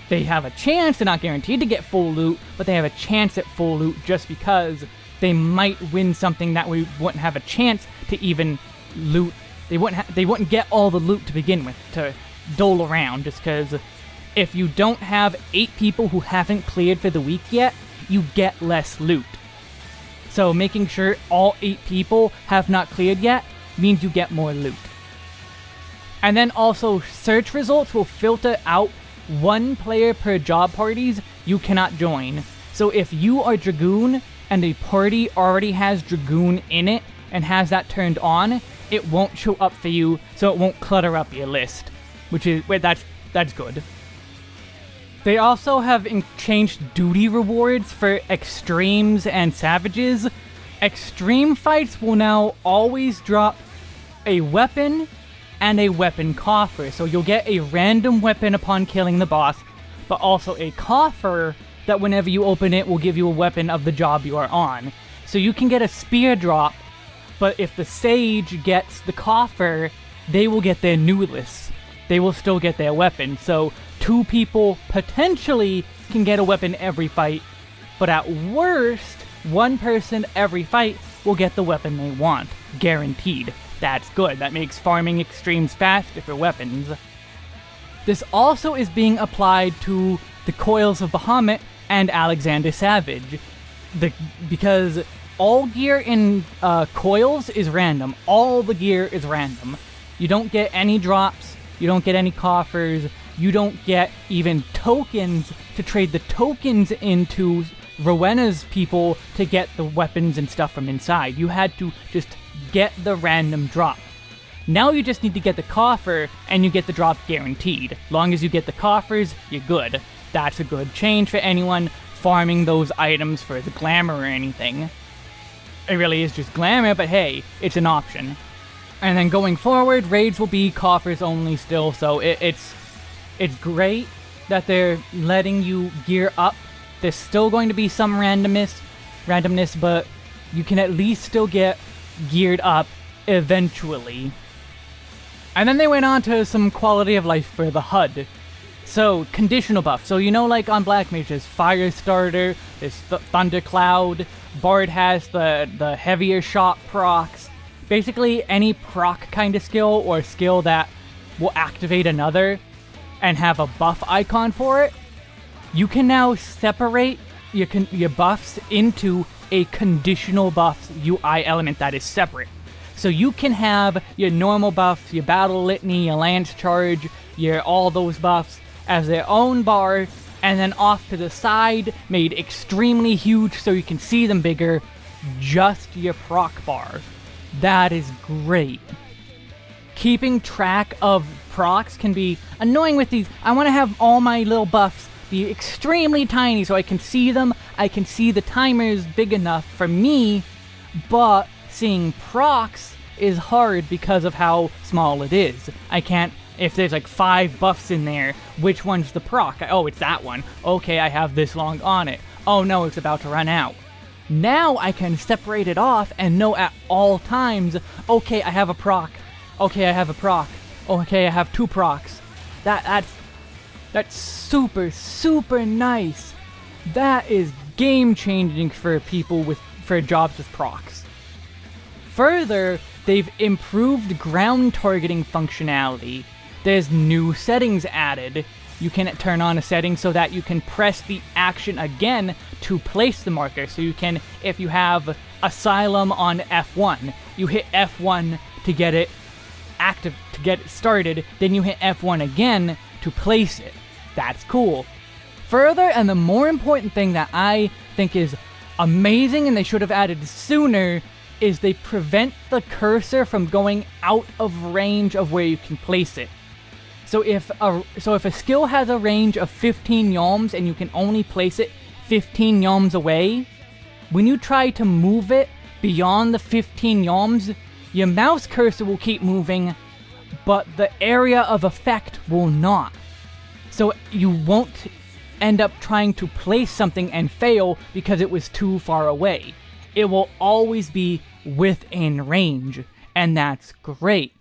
They have a chance, they're not guaranteed to get full loot, but they have a chance at full loot just because they might win something that we wouldn't have a chance to even loot. They wouldn't they wouldn't get all the loot to begin with to dole around just because if you don't have eight people who haven't cleared for the week yet, you get less loot. So making sure all eight people have not cleared yet means you get more loot. And then also search results will filter out one player per job parties you cannot join. So if you are Dragoon and a party already has Dragoon in it and has that turned on, it won't show up for you, so it won't clutter up your list. Which is wait, that's that's good. They also have changed duty rewards for extremes and savages. Extreme fights will now always drop a weapon and a weapon coffer. So you'll get a random weapon upon killing the boss, but also a coffer that whenever you open it will give you a weapon of the job you are on. So you can get a spear drop, but if the sage gets the coffer, they will get their newless. They will still get their weapon. So two people potentially can get a weapon every fight, but at worst, one person every fight will get the weapon they want. Guaranteed. That's good. That makes farming extremes faster for weapons. This also is being applied to the Coils of Bahamut and Alexander Savage. The, because all gear in uh, Coils is random. All the gear is random. You don't get any drops, you don't get any coffers, you don't get even tokens to trade the tokens into Rowena's people to get the weapons and stuff from inside. You had to just get the random drop. Now you just need to get the coffer, and you get the drop guaranteed. Long as you get the coffers, you're good. That's a good change for anyone farming those items for the glamour or anything. It really is just glamour, but hey, it's an option. And then going forward, raids will be coffers only still, so it, it's it's great that they're letting you gear up. There's still going to be some randomness, randomness, but you can at least still get geared up eventually. And then they went on to some quality of life for the HUD. So, conditional buff. So, you know, like on Black Mage, there's Fire Starter, there's th Thundercloud, Bard has the, the heavier shot procs. Basically, any proc kind of skill or skill that will activate another and have a buff icon for it, you can now separate your, can your buffs into a conditional buff UI element that is separate. So you can have your normal buffs, your battle litany, your lance charge, your all those buffs as their own bar, and then off to the side, made extremely huge so you can see them bigger, just your proc bar. That is great. Keeping track of procs can be annoying with these. I want to have all my little buffs be extremely tiny so I can see them. I can see the timers big enough for me, but seeing procs is hard because of how small it is. I can't, if there's like five buffs in there, which one's the proc? Oh, it's that one. Okay, I have this long on it. Oh no, it's about to run out. Now I can separate it off and know at all times, okay, I have a proc. Okay, I have a proc. Okay, I have two procs. That that's that's super super nice. That is game changing for people with for jobs with procs. Further, they've improved ground targeting functionality. There's new settings added. You can turn on a setting so that you can press the action again to place the marker. So you can, if you have Asylum on F1, you hit F1 to get it active to get it started, then you hit F1 again to place it. That's cool. Further, and the more important thing that I think is amazing and they should have added sooner, is they prevent the cursor from going out of range of where you can place it. So if a so if a skill has a range of 15 yalms and you can only place it 15 yalms away, when you try to move it beyond the 15 yalms, your mouse cursor will keep moving, but the area of effect will not. So you won't end up trying to place something and fail because it was too far away. It will always be within range, and that's great.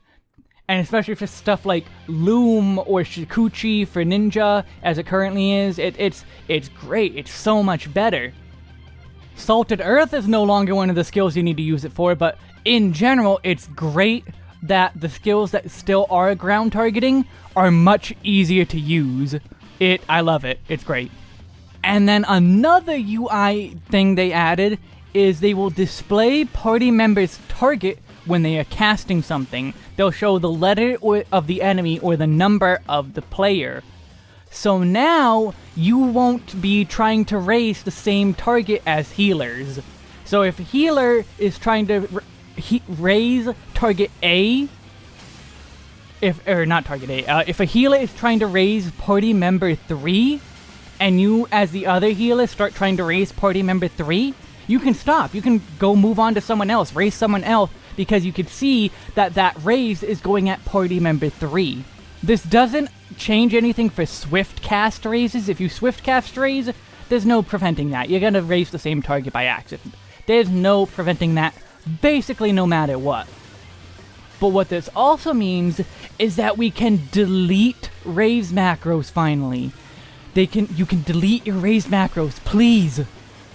And especially for stuff like Loom or Shukuchi for Ninja, as it currently is, it, it's it's great. It's so much better. Salted Earth is no longer one of the skills you need to use it for, but in general, it's great that the skills that still are ground targeting are much easier to use. It, I love it. It's great. And then another UI thing they added is they will display party members' target when they are casting something. They'll show the letter of the enemy or the number of the player. So now, you won't be trying to raise the same target as healers. So if healer is trying to he raise target A, if, or not target A, uh, if a healer is trying to raise party member 3, and you as the other healer start trying to raise party member 3, you can stop. You can go move on to someone else, raise someone else, because you can see that that raise is going at party member 3. This doesn't change anything for swift cast raises. If you swift cast raise, there's no preventing that. You're gonna raise the same target by accident. There's no preventing that, basically no matter what. But what this also means is that we can delete raise macros finally. They can you can delete your raise macros, please.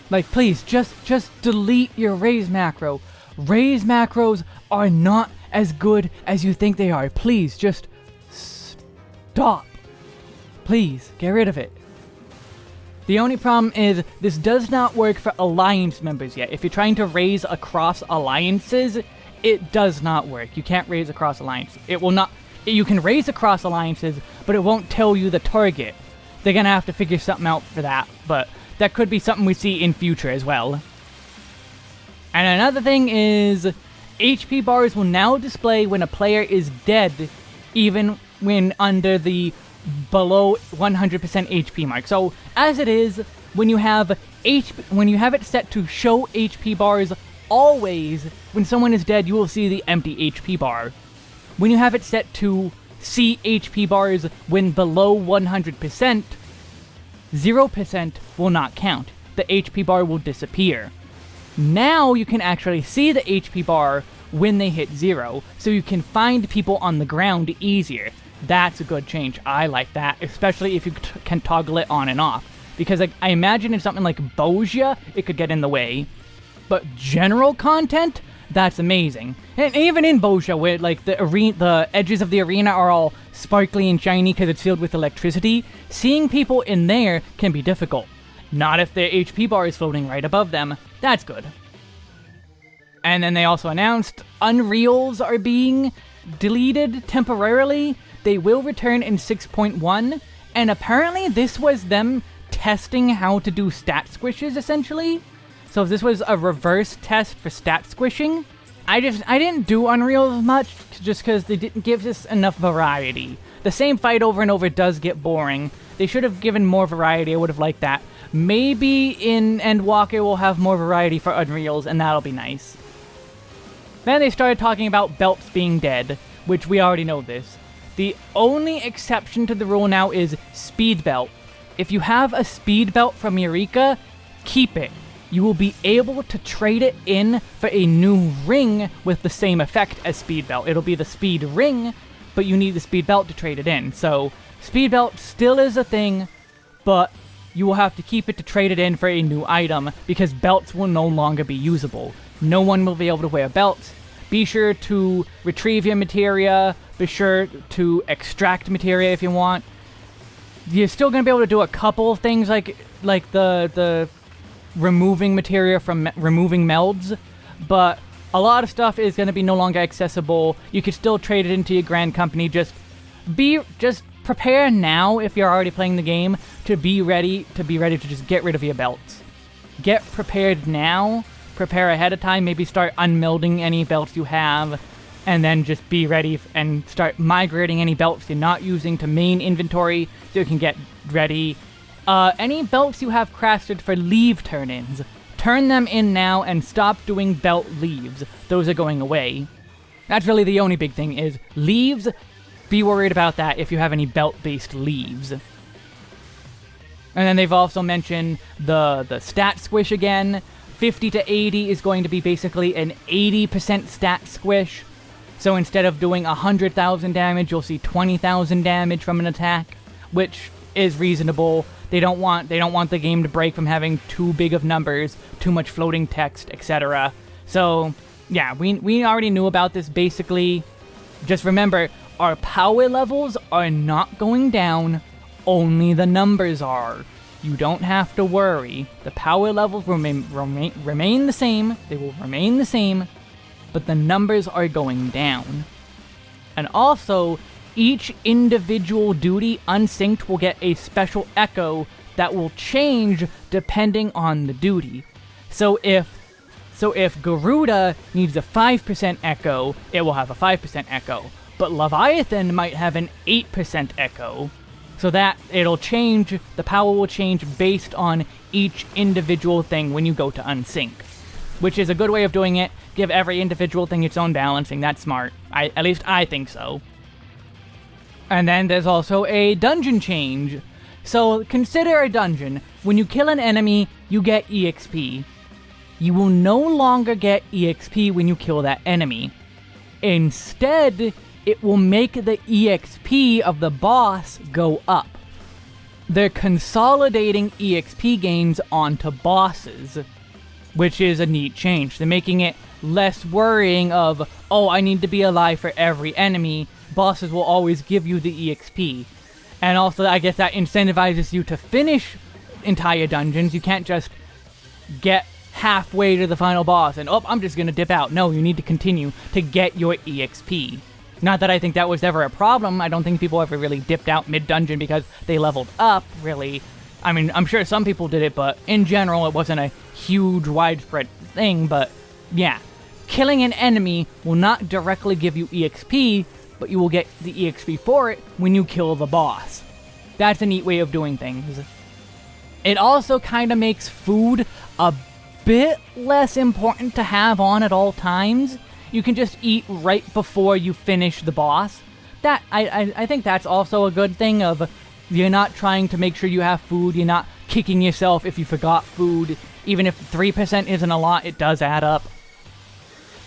Like please, just just delete your raise macro. Raise macros are not as good as you think they are. Please just Stop! Please, get rid of it. The only problem is, this does not work for Alliance members yet. If you're trying to raise across alliances, it does not work. You can't raise across alliances. It will not... You can raise across alliances, but it won't tell you the target. They're gonna have to figure something out for that, but that could be something we see in future as well. And another thing is, HP bars will now display when a player is dead, even when under the below 100% HP mark. So as it is, when you have H when you have it set to show HP bars always, when someone is dead, you will see the empty HP bar. When you have it set to see HP bars when below 100%, 0% will not count. The HP bar will disappear. Now you can actually see the HP bar when they hit zero, so you can find people on the ground easier. That's a good change. I like that, especially if you can toggle it on and off. Because like, I imagine in something like Bozja, it could get in the way. But general content, that's amazing. And even in Bozja, where like the arena, the edges of the arena are all sparkly and shiny because it's filled with electricity, seeing people in there can be difficult. Not if their HP bar is floating right above them. That's good. And then they also announced Unreals are being deleted temporarily they will return in 6.1, and apparently this was them testing how to do stat squishes, essentially. So this was a reverse test for stat squishing, I just I didn't do Unreal much just because they didn't give us enough variety. The same fight over and over does get boring. They should have given more variety, I would have liked that. Maybe in Endwalker we'll have more variety for Unreals, and that'll be nice. Then they started talking about belts being dead, which we already know this. The only exception to the rule now is speed belt. If you have a speed belt from Eureka, keep it. You will be able to trade it in for a new ring with the same effect as speed belt. It'll be the speed ring, but you need the speed belt to trade it in. So speed belt still is a thing, but you will have to keep it to trade it in for a new item because belts will no longer be usable. No one will be able to wear belts. Be sure to retrieve your materia, be sure to extract materia if you want. You're still going to be able to do a couple things like like the the removing materia from me removing melds, but a lot of stuff is going to be no longer accessible. You could still trade it into your grand company. Just be just prepare now if you're already playing the game to be ready to be ready to just get rid of your belts. Get prepared now. Prepare ahead of time. Maybe start unmelding any belts you have and then just be ready and start migrating any belts you're not using to main inventory so you can get ready. Uh, any belts you have crafted for leve turn-ins, turn them in now and stop doing belt leves. Those are going away. That's really the only big thing is leves, be worried about that if you have any belt-based leves. And then they've also mentioned the, the stat squish again. 50 to 80 is going to be basically an 80% stat squish. So instead of doing 100,000 damage, you'll see 20,000 damage from an attack, which is reasonable. They don't want they don't want the game to break from having too big of numbers, too much floating text, etc. So, yeah, we we already knew about this basically. Just remember, our power levels are not going down, only the numbers are. You don't have to worry. The power levels remain, remain, remain the same. They will remain the same, but the numbers are going down. And also, each individual duty unsynced will get a special echo that will change depending on the duty. So if so if Garuda needs a 5% echo, it will have a 5% echo. But Leviathan might have an 8% echo. So that it'll change, the power will change based on each individual thing when you go to unsync. Which is a good way of doing it. Give every individual thing its own balancing. That's smart. I, at least I think so. And then there's also a dungeon change. So consider a dungeon. When you kill an enemy, you get EXP. You will no longer get EXP when you kill that enemy. Instead, it will make the EXP of the boss go up. They're consolidating EXP gains onto bosses, which is a neat change. They're making it less worrying of, oh, I need to be alive for every enemy. Bosses will always give you the EXP. And also, I guess that incentivizes you to finish entire dungeons. You can't just get halfway to the final boss and, oh, I'm just gonna dip out. No, you need to continue to get your EXP. Not that I think that was ever a problem. I don't think people ever really dipped out mid-dungeon because they leveled up, really. I mean, I'm sure some people did it, but in general, it wasn't a huge, widespread thing, but yeah. Killing an enemy will not directly give you EXP, but you will get the EXP for it when you kill the boss. That's a neat way of doing things. It also kind of makes food a bit less important to have on at all times you can just eat right before you finish the boss. That I, I, I think that's also a good thing of you're not trying to make sure you have food, you're not kicking yourself if you forgot food. Even if 3% isn't a lot, it does add up.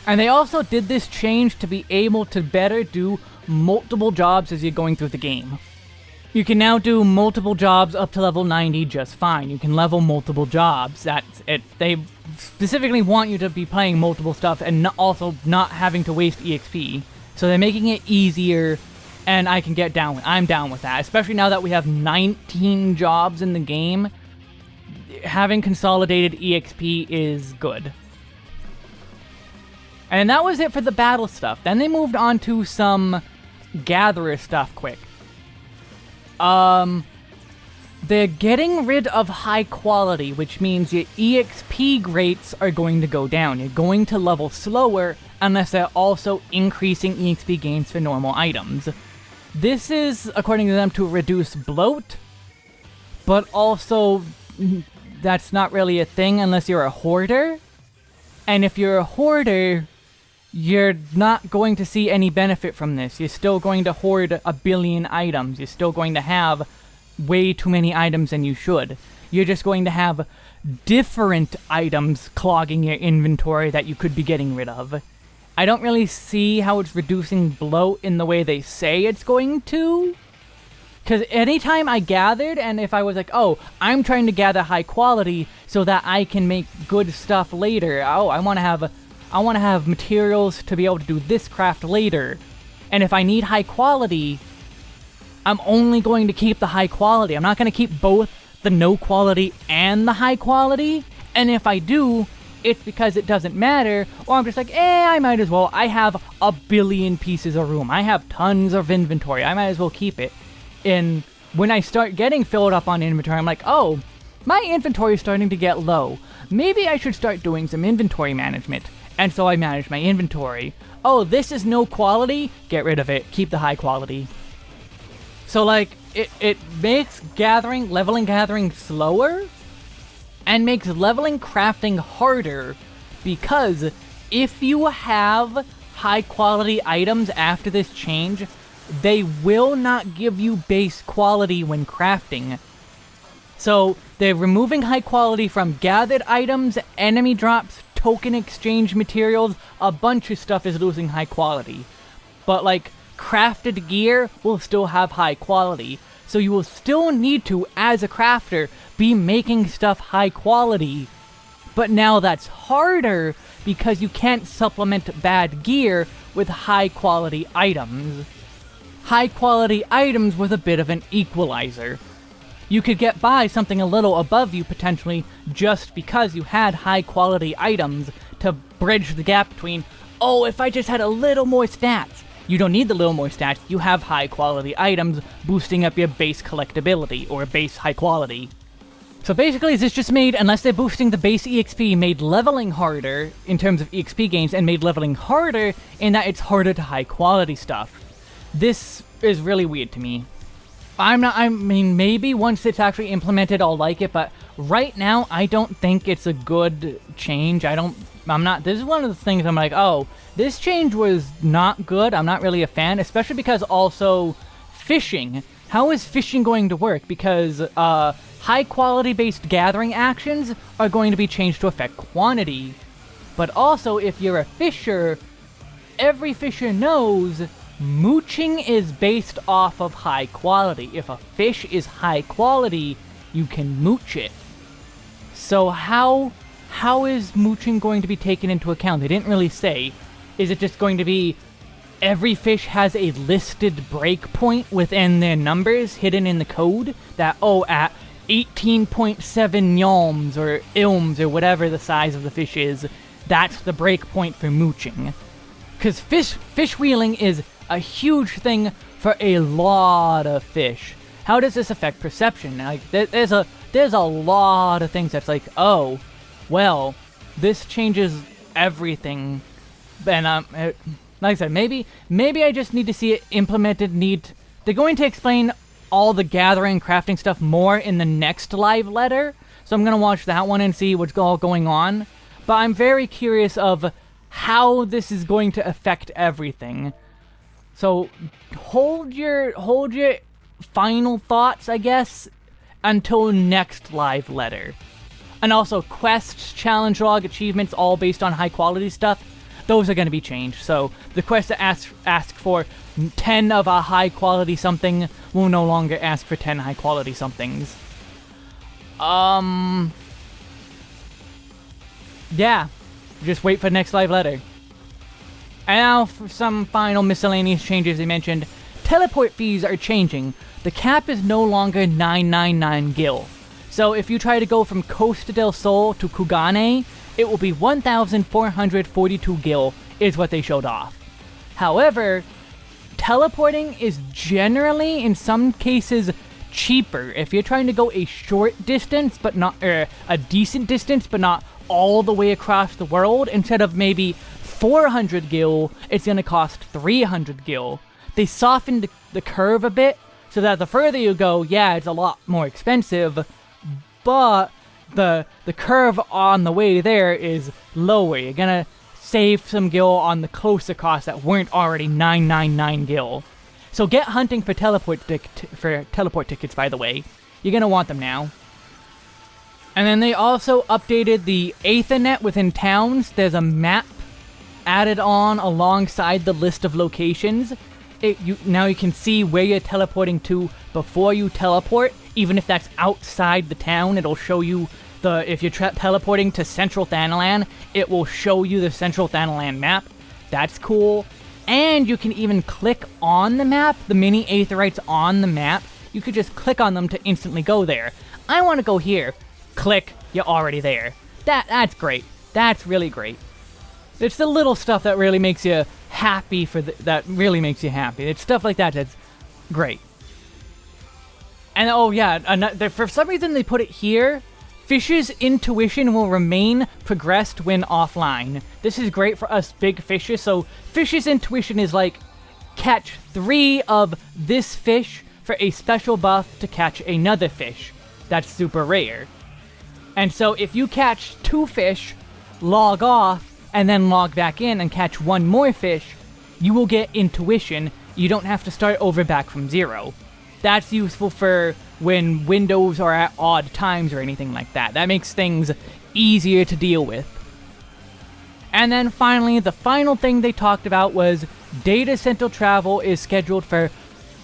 And they also did this change to be able to better do multiple jobs as you're going through the game. You can now do multiple jobs up to level 90 just fine. You can level multiple jobs. That's it. They specifically want you to be playing multiple stuff and also not having to waste EXP. So they're making it easier and I can get down with I'm down with that. Especially now that we have 19 jobs in the game. Having consolidated EXP is good. And that was it for the battle stuff. Then they moved on to some gatherer stuff quick. Um, they're getting rid of high quality, which means your EXP rates are going to go down. You're going to level slower unless they're also increasing EXP gains for normal items. This is, according to them, to reduce bloat, but also that's not really a thing unless you're a hoarder. And if you're a hoarder, you're not going to see any benefit from this. You're still going to hoard a billion items. You're still going to have way too many items than you should. You're just going to have different items clogging your inventory that you could be getting rid of. I don't really see how it's reducing bloat in the way they say it's going to. Because anytime I gathered, and if I was like, oh, I'm trying to gather high quality so that I can make good stuff later. Oh, I want to have I want to have materials to be able to do this craft later. And if I need high quality, I'm only going to keep the high quality. I'm not going to keep both the no quality and the high quality. And if I do, it's because it doesn't matter, or I'm just like, eh, I might as well. I have a billion pieces of room. I have tons of inventory. I might as well keep it. And when I start getting filled up on inventory, I'm like, oh, my inventory is starting to get low. Maybe I should start doing some inventory management and so I manage my inventory. Oh, this is no quality? Get rid of it. Keep the high quality. So, like, it, it makes gathering, leveling gathering slower, and makes leveling crafting harder, because if you have high quality items after this change, they will not give you base quality when crafting. So, they're removing high quality from gathered items, enemy drops, token exchange materials, a bunch of stuff is losing high quality. But like, crafted gear will still have high quality. So you will still need to, as a crafter, be making stuff high quality. But now that's harder because you can't supplement bad gear with high quality items. High quality items with a bit of an equalizer. You could get by something a little above you potentially just because you had high quality items to bridge the gap between, oh, if I just had a little more stats. You don't need the little more stats, you have high quality items boosting up your base collectability, or base high quality. So basically, this just made, unless they're boosting the base EXP, made leveling harder in terms of EXP gains, and made leveling harder in that it's harder to high quality stuff. This is really weird to me. I'm not, I mean, maybe once it's actually implemented, I'll like it, but right now, I don't think it's a good change. I don't, I'm not, this is one of the things I'm like, oh, this change was not good. I'm not really a fan, especially because also fishing. How is fishing going to work? Because, uh, high quality based gathering actions are going to be changed to affect quantity. But also, if you're a fisher, every fisher knows Mooching is based off of high quality. If a fish is high quality, you can mooch it. So how how is mooching going to be taken into account? They didn't really say. Is it just going to be every fish has a listed breakpoint within their numbers hidden in the code that oh at 18.7 yalms or ilms or whatever the size of the fish is, that's the breakpoint for mooching. Because fish fish wheeling is a huge thing for a lot of fish. How does this affect perception? Like, there's a there's a lot of things that's like, oh, well, this changes everything. And um, like I said, maybe maybe I just need to see it implemented. neat. they're going to explain all the gathering crafting stuff more in the next live letter. So I'm gonna watch that one and see what's all going on. But I'm very curious of how this is going to affect everything. So hold your hold your final thoughts, I guess, until next live letter. And also quests, challenge log, achievements, all based on high quality stuff. Those are going to be changed. So the quest that ask ask for 10 of a high quality something will no longer ask for 10 high quality somethings. Um. Yeah. Just wait for the next live letter. And now for some final miscellaneous changes they mentioned. Teleport fees are changing. The cap is no longer 999 gil. So if you try to go from Costa del Sol to Kugane, it will be 1,442 gil is what they showed off. However, teleporting is generally, in some cases, cheaper. If you're trying to go a short distance, but not, er, a decent distance, but not all the way across the world, instead of maybe 400 gil, it's going to cost 300 gil. They softened the, the curve a bit, so that the further you go, yeah, it's a lot more expensive, but the the curve on the way there is lower. You're gonna save some gil on the closer costs that weren't already 999 gil. So get hunting for teleport for teleport tickets, by the way. You're gonna want them now. And then they also updated the Aethernet within towns. There's a map added on alongside the list of locations. It, you, now you can see where you're teleporting to before you teleport. Even if that's outside the town, it'll show you the... If you're teleporting to Central Thanalan, it will show you the Central Thanalan map. That's cool. And you can even click on the map, the mini Aetherytes on the map. You could just click on them to instantly go there. I want to go here. Click, you're already there. That That's great. That's really great. It's the little stuff that really makes you happy for the, that really makes you happy. It's stuff like that that's great. And oh yeah, for some reason they put it here. Fish's intuition will remain progressed when offline. This is great for us big fishes. So Fish's intuition is like catch three of this fish for a special buff to catch another fish. That's super rare. And so if you catch two fish, log off, and then log back in and catch one more fish, you will get intuition. You don't have to start over back from zero. That's useful for when windows are at odd times or anything like that. That makes things easier to deal with. And then finally, the final thing they talked about was data center travel is scheduled for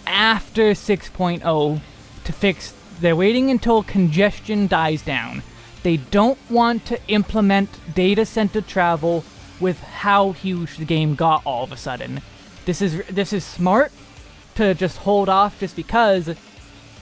after 6.0. to fix. They're waiting until congestion dies down. They don't want to implement data center travel with how huge the game got all of a sudden. This is this is smart to just hold off just because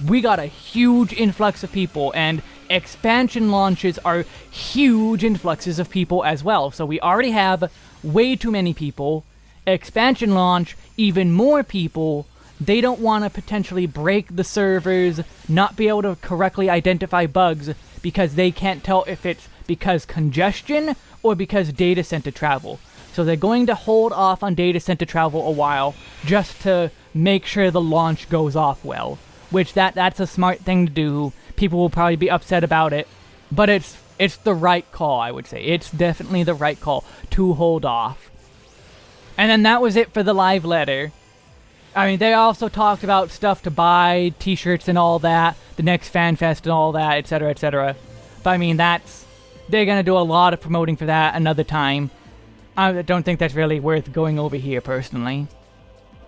we got a huge influx of people and expansion launches are huge influxes of people as well. So we already have way too many people. Expansion launch, even more people. They don't want to potentially break the servers, not be able to correctly identify bugs because they can't tell if it's because congestion or because data center travel. So they're going to hold off on data center travel a while just to make sure the launch goes off well. Which that that's a smart thing to do. People will probably be upset about it, but it's it's the right call, I would say. It's definitely the right call to hold off. And then that was it for the live letter. I mean, they also talked about stuff to buy, t-shirts and all that, the next fan fest and all that, etc., etc. But I mean, that's they're gonna do a lot of promoting for that another time. I don't think that's really worth going over here personally.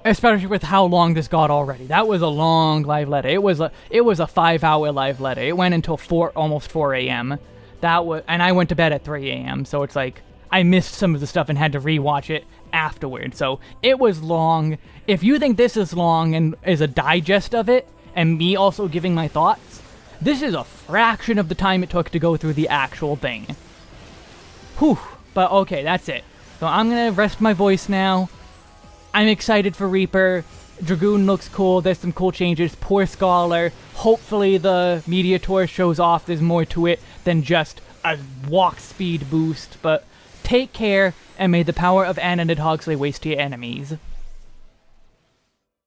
Especially with how long this got already. That was a long live letter. It was a it was a five hour live letter. It went until four almost 4 a.m. That was and I went to bed at 3 a.m. So it's like I missed some of the stuff and had to rewatch it afterward. So it was long. If you think this is long and is a digest of it, and me also giving my thoughts, this is a fraction of the time it took to go through the actual thing. Whew. But okay, that's it. So I'm gonna rest my voice now. I'm excited for Reaper. Dragoon looks cool. There's some cool changes. Poor Scholar. Hopefully the media tour shows off there's more to it than just a walk speed boost. But take care, and may the power of Anna and Hogsley waste your enemies.